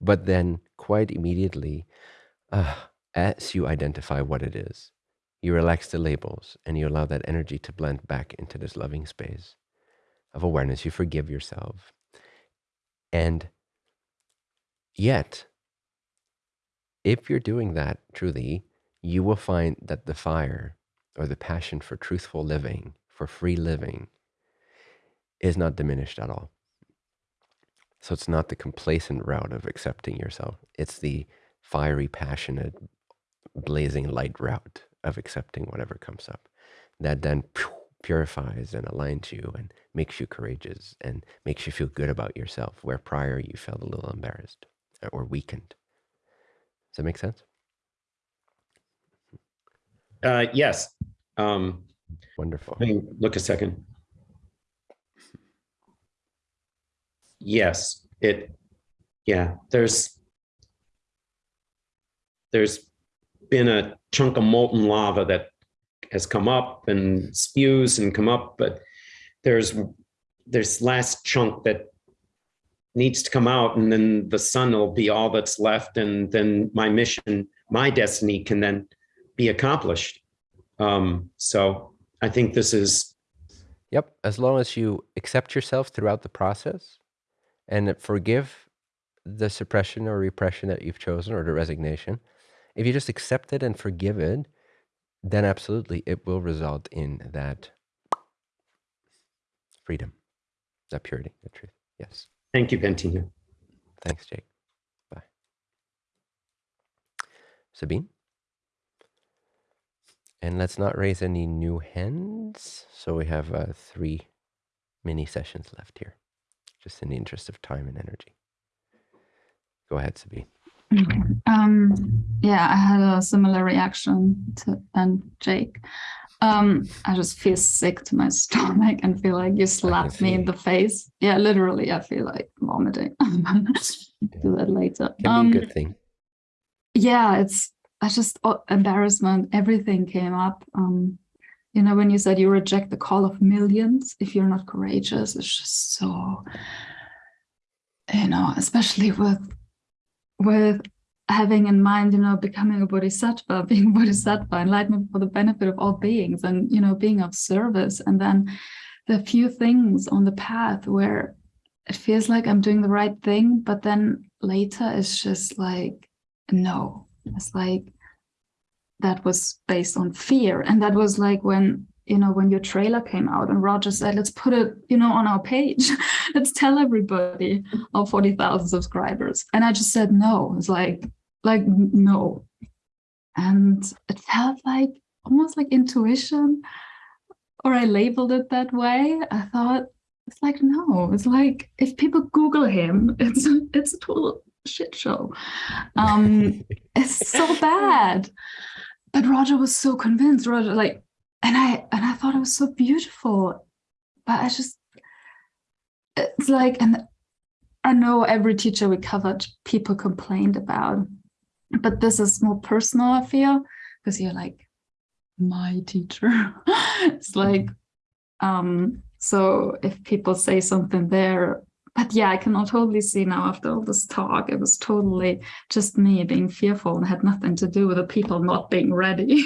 S1: But then quite immediately, uh, as you identify what it is, you relax the labels and you allow that energy to blend back into this loving space of awareness. You forgive yourself. And yet, if you're doing that truly, you will find that the fire or the passion for truthful living, for free living, is not diminished at all. So it's not the complacent route of accepting yourself. It's the fiery, passionate, blazing light route of accepting whatever comes up that then purifies and aligns you and makes you courageous and makes you feel good about yourself where prior you felt a little embarrassed or weakened. Does that make sense?
S18: Uh, yes. Um,
S1: Wonderful.
S18: look a second. Yes, it, yeah, there's, there's been a chunk of molten lava that has come up and spews and come up, but there's, there's last chunk that needs to come out and then the sun will be all that's left and then my mission, my destiny can then be accomplished. Um, so I think this is,
S1: Yep. As long as you accept yourself throughout the process and forgive the suppression or repression that you've chosen or the resignation, if you just accept it and forgive it, then absolutely it will result in that freedom, that purity, that truth. Yes.
S18: thank you, Bentinho.
S1: Thanks, Jake. Bye. Sabine? And let's not raise any new hands. So we have uh, three mini sessions left here, just in the interest of time and energy. Go ahead, Sabine.
S3: Um, yeah, I had a similar reaction to than Jake. Um, I just feel sick to my stomach and feel like you slapped me in the face. Yeah, literally, I feel like vomiting. Do that later.
S1: Can
S3: Um,
S1: be a good thing.
S3: yeah, it's I just oh, embarrassment. Everything came up. Um, you know, when you said you reject the call of millions if you're not courageous, it's just so. You know, especially with with having in mind, you know, becoming a bodhisattva, being bodhisattva, enlightenment for the benefit of all beings, and you know, being of service, and then the few things on the path where it feels like I'm doing the right thing, but then later it's just like, no, it's like that was based on fear, and that was like when you know when your trailer came out and Roger said, let's put it, you know, on our page, let's tell everybody our forty thousand subscribers, and I just said no. It's like like no, and it felt like almost like intuition or I labeled it that way. I thought it's like no, it's like if people Google him, it's it's a total shit show. Um, it's so bad. But Roger was so convinced. Roger, like, and I and I thought it was so beautiful, but I just it's like and I know every teacher we covered people complained about, but this is more personal. I feel because you're like my teacher. it's like um so if people say something there but yeah i can totally see now after all this talk. It was totally just me being fearful and had nothing to do with the people not being ready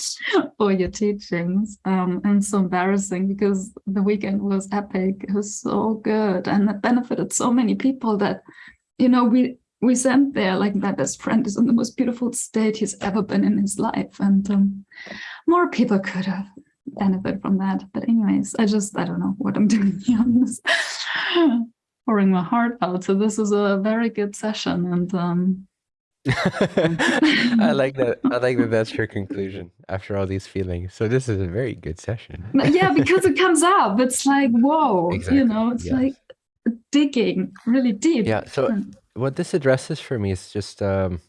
S3: for your teachings. Um and so embarrassing because the weekend was epic. It was so good and it benefited so many people that you know we we sent there like my best friend is in the most beautiful state he's ever been in his life. And um, more people could have benefit from that. But anyways i just i don't know what i'm doing here on this pouring my heart out so this is a very good session and um
S1: I like that. I like that. That's your conclusion after all these feelings. So this is a very good session.
S3: yeah because it comes up it's like whoa
S1: Exactly,
S3: you know it's
S1: yes.
S3: like digging really deep
S1: Yeah. So what this addresses for me is just um,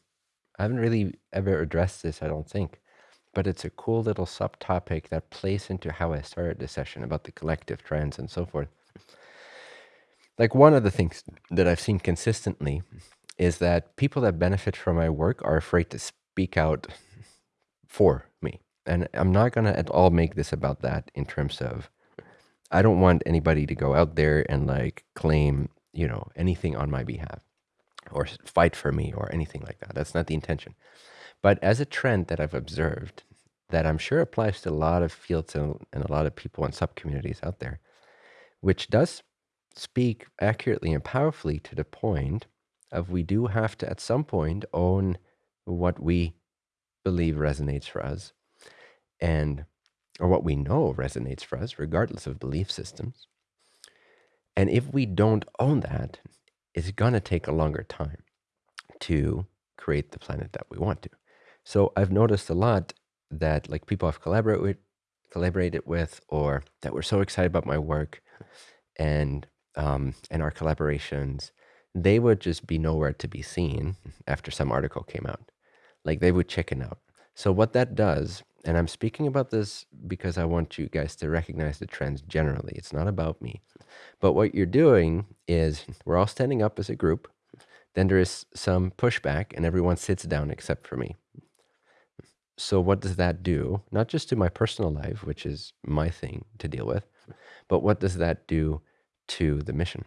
S1: I haven't really ever addressed this. I don't think, but it's a cool little subtopic that plays into how I started the session about the collective trends and so forth. Like one of the things that I've seen consistently is that people that benefit from my work are afraid to speak out for me. And I'm not going to at all make this about that in terms of I don't want anybody to go out there and like claim, you know, anything on my behalf or fight for me or anything like that. That's not the intention. But as a trend that I've observed that I'm sure applies to a lot of fields and, and a lot of people and sub communities out there, which does speak accurately and powerfully to the point of we do have to at some point own what we believe resonates for us and or what we know resonates for us regardless of belief systems. And if we don't own that it's going to take a longer time to create the planet that we want to. So i've noticed a lot that like people i've collaborated with collaborated with or that were so excited about my work and um, and our collaborations they would just be nowhere to be seen after some article came out. Like they would chicken out. So what that does, and I'm speaking about this because I want you guys to recognize the trends generally. It's not about me. But what you're doing is we're all standing up as a group. Then there is some pushback and everyone sits down except for me. So what does that do? Not just to my personal life, which is my thing to deal with, but what does that do to the mission?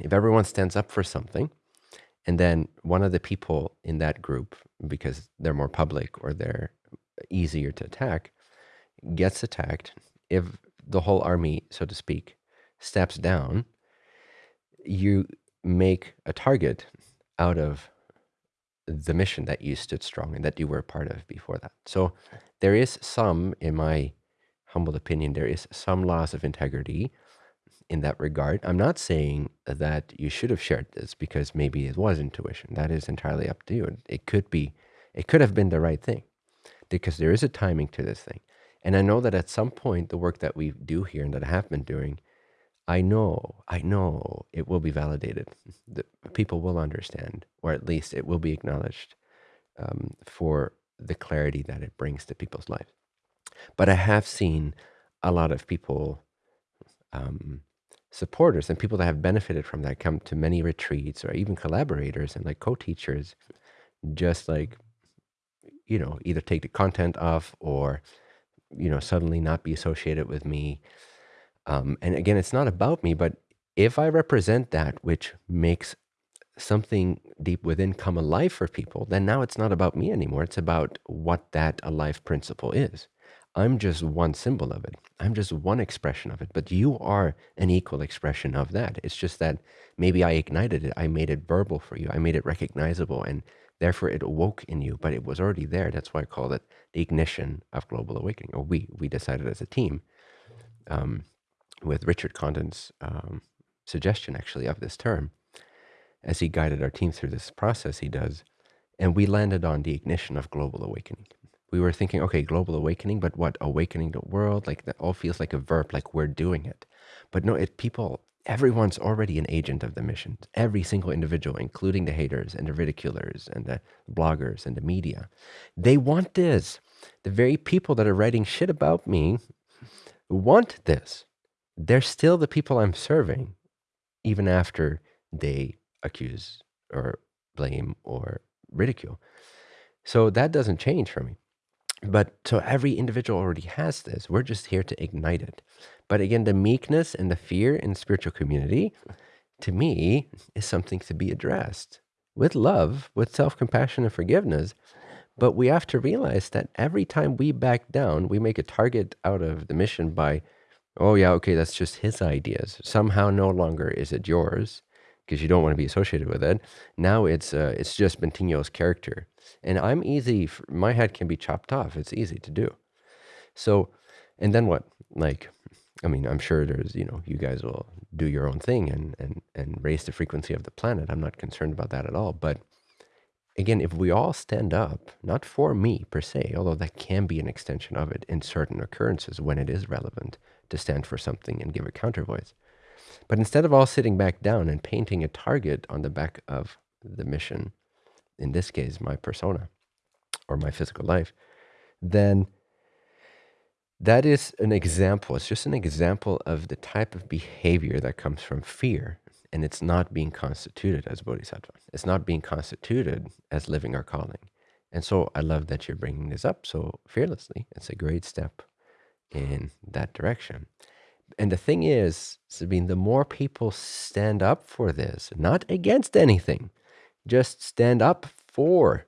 S1: if everyone stands up for something and then one of the people in that group because they're more public or they're easier to attack gets attacked if the whole army so to speak steps down you make a target out of the mission that you stood strong and that you were a part of before that so there is some in my humble opinion there is some loss of integrity in that regard. I'm not saying that you should have shared this because maybe it was intuition. That is entirely up to you. It could be, it could have been the right thing because there is a timing to this thing. And I know that at some point, the work that we do here and that I have been doing, I know, I know it will be validated. The people will understand, or at least it will be acknowledged um, for the clarity that it brings to people's lives. But I have seen a lot of people um, supporters and people that have benefited from that come to many retreats or even collaborators and like co-teachers just like you know either take the content off or you know suddenly not be associated with me. Um, and again it's not about me but if i represent that which makes something deep within come alive for people then now it's not about me anymore. It's about what that alive principle is I'm just one symbol of it. I'm just one expression of it, but you are an equal expression of that. It's just that maybe I ignited it. I made it verbal for you. I made it recognizable and therefore it awoke in you, but it was already there. That's why I call it the ignition of global awakening. Or we, we decided as a team um, with Richard Condon's um, suggestion actually of this term, as he guided our team through this process, he does. And we landed on the ignition of global awakening we were thinking, okay, global awakening, but what awakening the world? Like that all feels like a verb, like we're doing it. But no, it people, everyone's already an agent of the mission. Every single individual, including the haters and the ridiculers and the bloggers and the media, they want this. The very people that are writing shit about me want this. They're still the people I'm serving, even after they accuse or blame or ridicule. So that doesn't change for me. But so every individual already has this. We're just here to ignite it. But again, the meekness and the fear in spiritual community, to me, is something to be addressed with love, with self compassion and forgiveness. But we have to realize that every time we back down, we make a target out of the mission by, oh, yeah, okay, that's just his ideas. Somehow no longer is it yours because you don't want to be associated with it. Now it's uh, it's just Bentinho's character, and I'm easy. For, my head can be chopped off. It's easy to do. So, and then what? Like, I mean, I'm sure there's you know you guys will do your own thing and and and raise the frequency of the planet. I'm not concerned about that at all. But again, if we all stand up, not for me per se, although that can be an extension of it in certain occurrences when it is relevant to stand for something and give a counter voice but instead of all sitting back down and painting a target on the back of the mission, in this case, my persona or my physical life, then that is an example. It's just an example of the type of behavior that comes from fear. And it's not being constituted as bodhisattva. It's not being constituted as living our calling. And so I love that you're bringing this up so fearlessly. It's a great step in that direction. And the thing is, Sabine, the more people stand up for this, not against anything, just stand up for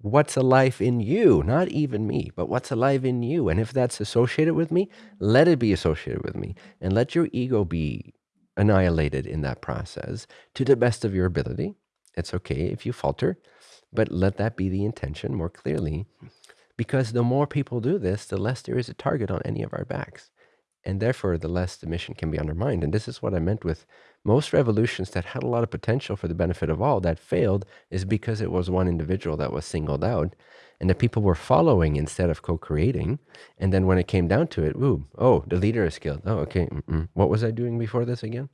S1: what's alive in you, not even me, but what's alive in you. And if that's associated with me, let it be associated with me and let your ego be annihilated in that process to the best of your ability. It's okay if you falter, but let that be the intention more clearly. Because the more people do this, the less there is a target on any of our backs. And therefore, the less the mission can be undermined. And this is what I meant with most revolutions that had a lot of potential for the benefit of all that failed is because it was one individual that was singled out and the people were following instead of co-creating. And then when it came down to it, ooh, oh, the leader is killed. Oh, okay. Mm -mm. What was I doing before this again?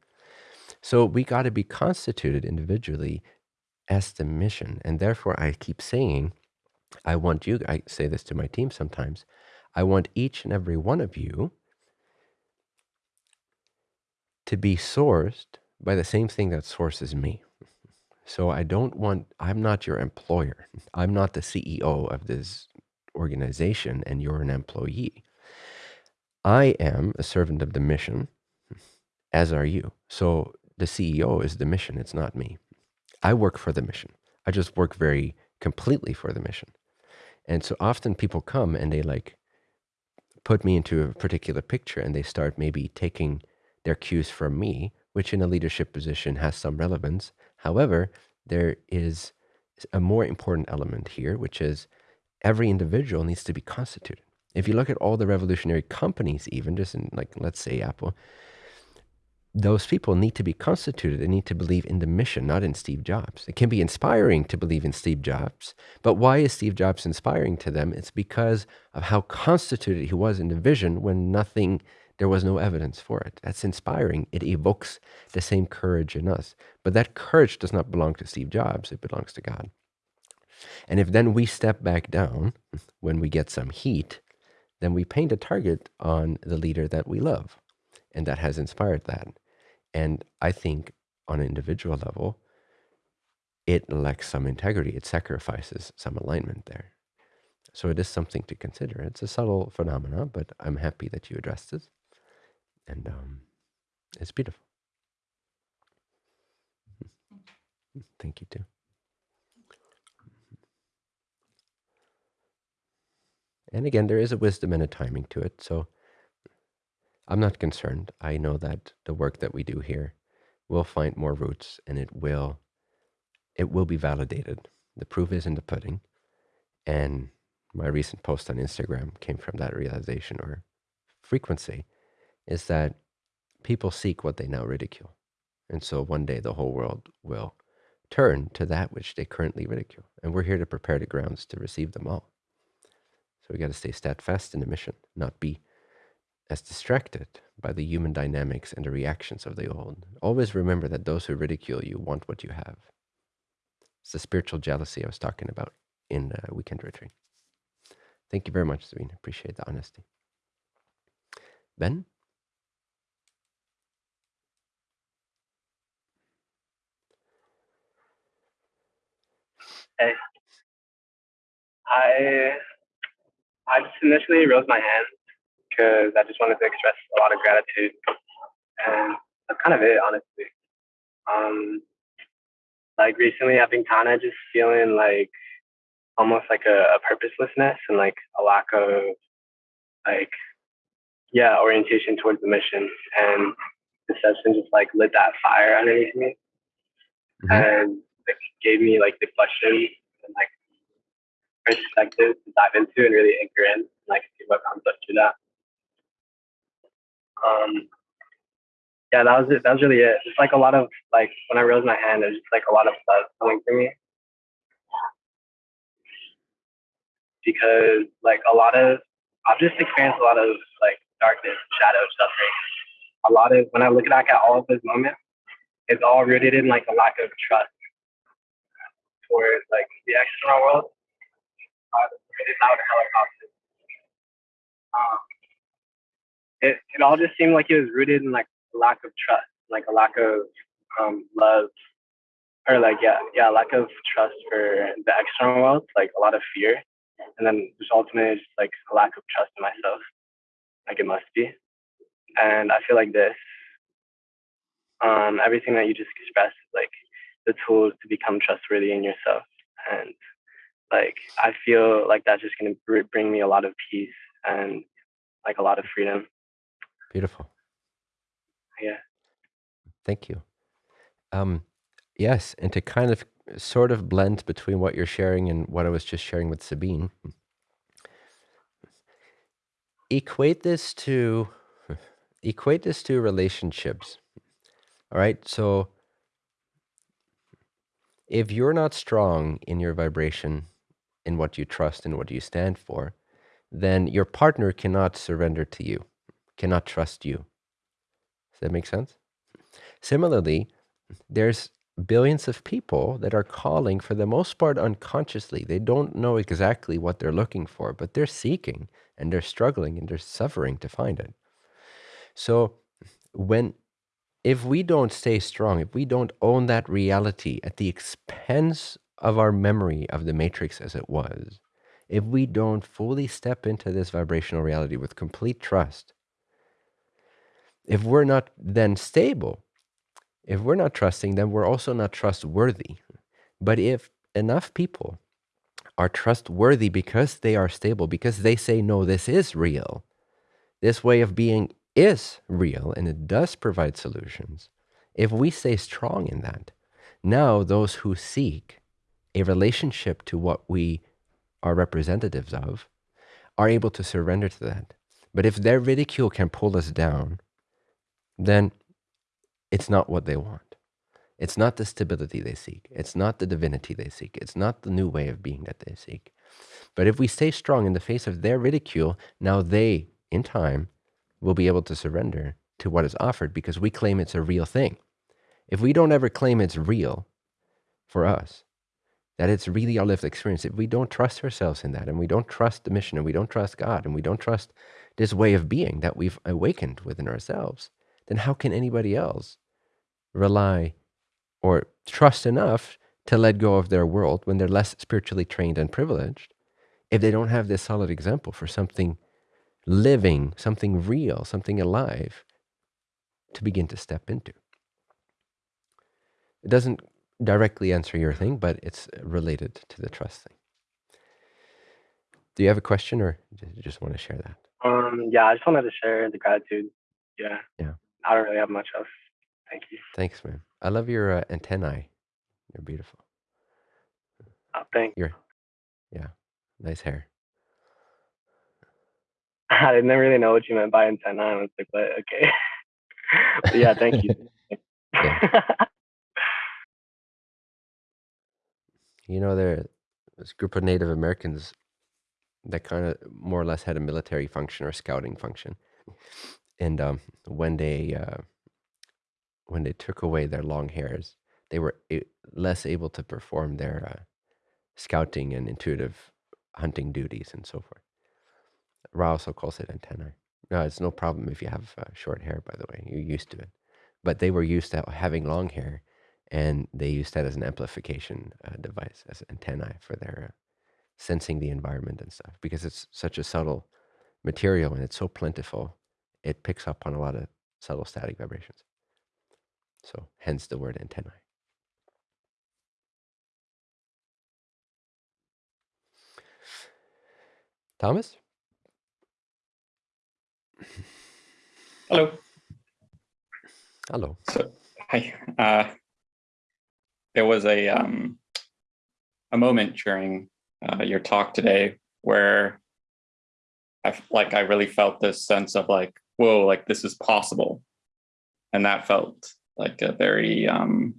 S1: So we got to be constituted individually as the mission. And therefore, I keep saying, I want you, I say this to my team sometimes, I want each and every one of you to be sourced by the same thing that sources me. So I don't want, I'm not your employer. I'm not the CEO of this organization and you're an employee. I am a servant of the mission, as are you. So the CEO is the mission, it's not me. I work for the mission. I just work very completely for the mission. And so often people come and they like put me into a particular picture and they start maybe taking their cues from me, which in a leadership position has some relevance. However, there is a more important element here, which is every individual needs to be constituted. If you look at all the revolutionary companies, even just in like, let's say Apple, those people need to be constituted. They need to believe in the mission, not in Steve Jobs. It can be inspiring to believe in Steve Jobs, but why is Steve Jobs inspiring to them? It's because of how constituted he was in the vision when nothing, there was no evidence for it. That's inspiring. It evokes the same courage in us. But that courage does not belong to Steve Jobs, it belongs to God. And if then we step back down when we get some heat, then we paint a target on the leader that we love and that has inspired that. And I think on an individual level, it lacks some integrity. It sacrifices some alignment there. So it is something to consider. It's a subtle phenomena, but I'm happy that you addressed it. And um, it's beautiful. Thank you too. And again, there is a wisdom and a timing to it. So I'm not concerned. I know that the work that we do here will find more roots and it will it will be validated. The proof is in the pudding. And my recent post on Instagram came from that realization or frequency is that people seek what they now ridicule. And so one day the whole world will turn to that which they currently ridicule. And we're here to prepare the grounds to receive them all. So we got to stay steadfast in the mission, not be as distracted by the human dynamics and the reactions of the old. Always remember that those who ridicule you want what you have. It's the spiritual jealousy I was talking about in the weekend retreat. Thank you very much, Serena. Appreciate the honesty. Ben?
S19: Hey. I I just initially rose my hand because I just wanted to express a lot of gratitude. And that's kind of it, honestly. Um, like recently, I've been kind of just feeling like almost like a, a purposelessness and like a lack of like, yeah, orientation towards the mission. And the session just like lit that fire underneath me. Mm-hmm. And it gave me like the questions and like perspective to dive into and really anchor in and like see what comes up through that um, yeah, that was it. That was really it. It's like a lot of like when I raised my hand, it was just like a lot of love coming to me because like a lot of I've just experienced a lot of like darkness, shadow, suffering. A lot of when I look back at all of those moments, it's all rooted in like a lack of trust towards like the external world. Uh, it's out helicopters. Um, it, it all just seemed like it was rooted in like a lack of trust, like a lack of um, love or like yeah, yeah, lack of trust for the external world, like a lot of fear, and then there's ultimately just like a lack of trust in myself, like it must be, and I feel like this, um, everything that you just expressed is like the tools to become trustworthy in yourself, and like I feel like that's just gonna br- bring me a lot of peace and like a lot of freedom.
S1: Beautiful.
S19: Yeah.
S1: Thank you. Um, yes, and to kind of sort of blend between what you're sharing and what I was just sharing with Sabine, equate this to equate this to relationships. All right, so if you're not strong in your vibration, in what you trust and what you stand for, then your partner cannot surrender to you, cannot trust you. Does that make sense? Similarly, there's billions of people that are calling for the most part unconsciously. They don't know exactly what they're looking for, but they're seeking and they're struggling and they're suffering to find it. So when if we don't stay strong, if we don't own that reality at the expense of our memory of the matrix as it was, if we don't fully step into this vibrational reality with complete trust, if we're not then stable, if we're not trusting, then we're also not trustworthy. But if enough people are trustworthy because they are stable, because they say, no, this is real, this way of being is real and it does provide solutions, if we stay strong in that, now those who seek a relationship to what we are representatives of are able to surrender to that. But if their ridicule can pull us down, then it's not what they want. It's not the stability they seek. It's not the divinity they seek. It's not the new way of being that they seek. But if we stay strong in the face of their ridicule, now they, in time, will be able to surrender to what is offered because we claim it's a real thing. If we don't ever claim it's real for us, that it's really our lived experience, if we don't trust ourselves in that and we don't trust the mission and we don't trust God and we don't trust this way of being that we've awakened within ourselves, then how can anybody else rely or trust enough to let go of their world when they're less spiritually trained and privileged if they don't have this solid example for something living, something real, something alive to begin to step into? It doesn't directly answer your thing, but it's related to the trust thing. Do you have a question or you just want to share that?
S19: Um, yeah, I just wanted to share the gratitude. Yeah.
S1: Yeah.
S19: I don't really have much else. Thank you.
S1: Thanks, man. I love your uh, antennae. You're beautiful.
S19: Oh, thank
S1: You're, yeah, nice hair.
S19: I didn't really know what you meant by antenna. I was like, but okay. but yeah, thank you.
S1: You know, there this group of Native Americans that kind of more or less had a military function or scouting function, and um, when they uh, when they took away their long hairs, they were less able to perform their uh, scouting and intuitive hunting duties and so forth. Ra also calls it antennae. No, it's no problem if you have uh, short hair, by the way. You're used to it. But they were used to having long hair, and they used that as an amplification uh, device, as antennae for their uh, sensing the environment and stuff. Because it's such a subtle material and it's so plentiful, it picks up on a lot of subtle static vibrations. So, hence the word antennae. Thomas?
S12: Hello.
S1: Hello.
S12: So, hi. Uh, there was a um, a moment during uh, your talk today where I like I really felt this sense of like, whoa, like this is possible, and that felt like a very um,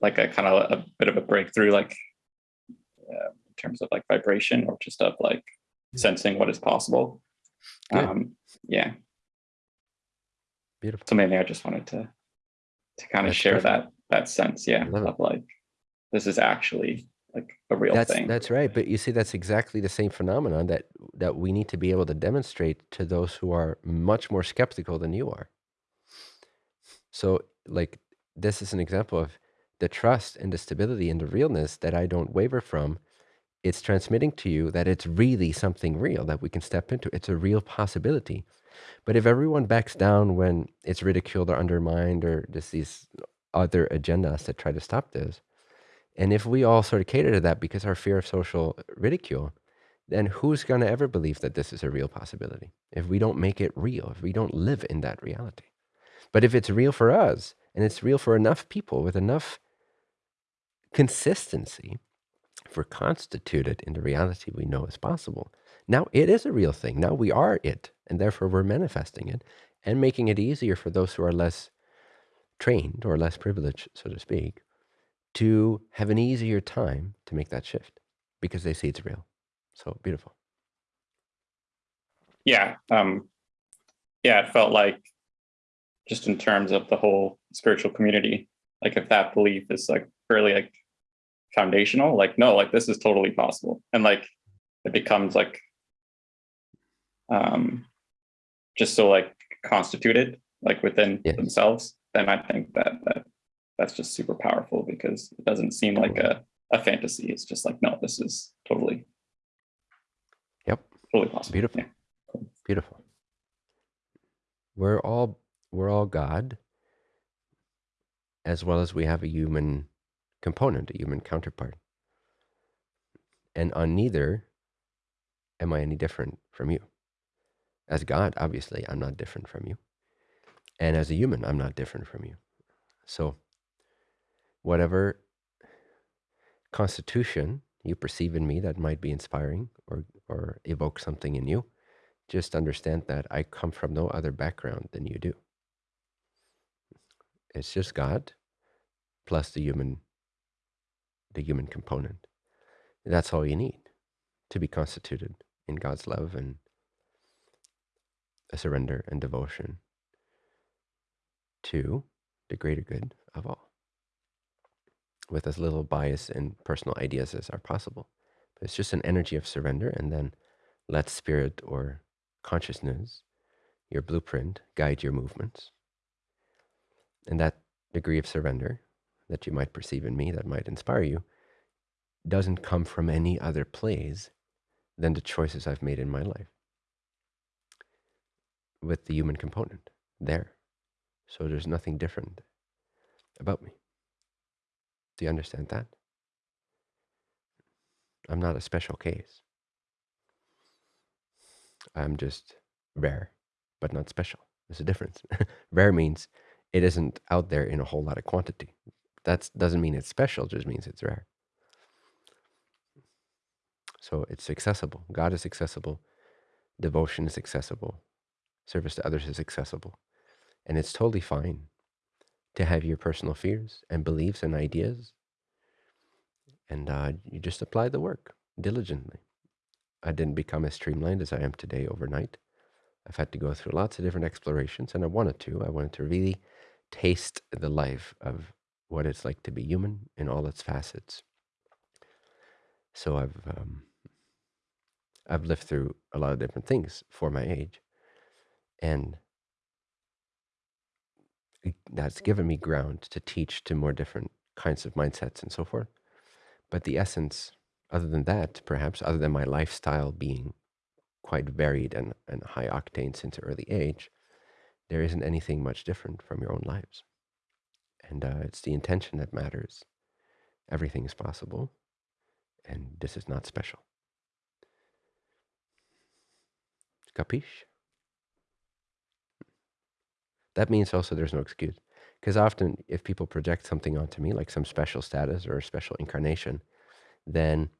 S12: like a kind of a bit of a breakthrough, like uh, in terms of like vibration or just of like sensing what is possible. Um, yeah.
S1: Beautiful.
S12: So maybe I just wanted to to kind of
S1: That's
S12: share
S1: perfect.
S12: that that sense, yeah, of like this is actually like a real
S1: That's
S12: thing.
S1: that's right. But you see, that's exactly the same phenomenon that that we need to be able to demonstrate to those who are much more skeptical than you are. So, like this is an example of the trust and the stability and the realness that I don't waver from. It's transmitting to you that it's really something real that we can step into. It's a real possibility. But if everyone backs down when it's ridiculed or undermined or just these other agendas that try to stop this, and if we all sort of cater to that because our fear of social ridicule, then who's going to ever believe that this is a real possibility if we don't make it real, if we don't live in that reality? But if it's real for us and it's real for enough people with enough consistency, if we're constituted in the reality we know is possible, now it is a real thing. Now we are it, and therefore we're manifesting it and making it easier for those who are less trained or less privileged, so to speak, to have an easier time to make that shift because they see it's real. So beautiful.
S12: Yeah. Um, yeah, it felt like just in terms of the whole spiritual community, like if that belief is like fairly like foundational, like no, like this is totally possible. And like it becomes like um just so like constituted like within
S1: Yes.
S12: themselves, then I think that that that's just super powerful because it doesn't seem like a, a fantasy. It's just like, no, this is totally
S1: Yep.
S12: totally possible.
S1: Beautiful. Beautiful. We're all we're all God, as well as we have a human component, a human counterpart. And on neither am I any different from you. As God, obviously, I'm not different from you. And as a human, I'm not different from you. So whatever constitution you perceive in me that might be inspiring or or evoke something in you, just understand that I come from no other background than you do. It's just God plus the human the human component. That's all you need to be constituted in God's love and a surrender and devotion to the greater good of all with as little bias and personal ideas as are possible. But it's just an energy of surrender and then let spirit or consciousness, your blueprint, guide your movements. And that degree of surrender that you might perceive in me, that might inspire you, doesn't come from any other place than the choices I've made in my life with the human component there. So there's nothing different about me. Do you understand that? I'm not a special case. I'm just rare, but not special. There's a difference. rare means it isn't out there in a whole lot of quantity. That doesn't mean it's special, just means it's rare. So it's accessible. God is accessible. Devotion is accessible. Service to others is accessible. And it's totally fine to have your personal fears and beliefs and ideas. And uh, you just apply the work diligently. I didn't become as streamlined as I am today overnight. I've had to go through lots of different explorations, and I wanted to. I wanted to really taste the life of what it's like to be human in all its facets. So I've um, I've lived through a lot of different things for my age, and that's given me ground to teach to more different kinds of mindsets and so forth. But the essence, other than that, perhaps other than my lifestyle being quite varied and, and high octane since early age, there isn't anything much different from your own lives. And uh, it's the intention that matters. Everything is possible, and this is not special. Capiche? That means also there's no excuse. Because often, if people project something onto me, like some special status or a special incarnation, then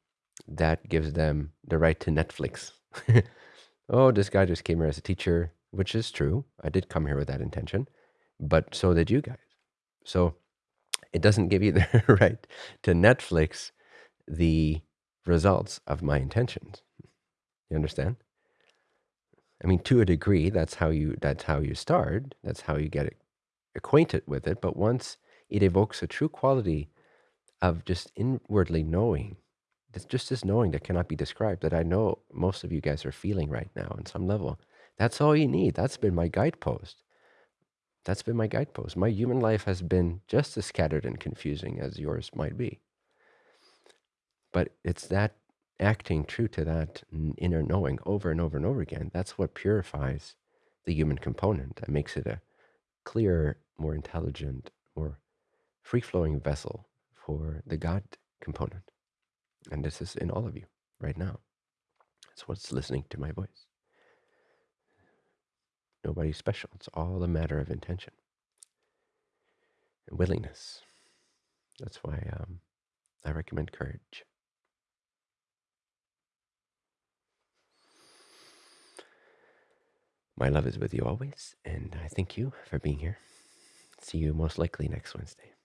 S1: that gives them the right to Netflix. oh, this guy just came here as a teacher, which is true. I did come here with that intention, but so did you guys. So it doesn't give you the right to Netflix the results of my intentions. You understand? I mean, to a degree, that's how you that's how you start. That's how you get acquainted with it. But once it evokes a true quality of just inwardly knowing, it's just this knowing that cannot be described. That I know most of you guys are feeling right now on some level. That's all you need. That's been my guidepost That's been my guidepost. My human life has been just as scattered and confusing as yours might be. But it's that acting true to that inner knowing over and over and over again. That's what purifies the human component and makes it a clearer, more intelligent, more free flowing vessel for the God component. And this is in all of you right now. That's what's listening to my voice. Nobody's special. It's all a matter of intention and willingness. That's why um, I recommend courage. My love is with you always, and I thank you for being here. See you most likely next Wednesday.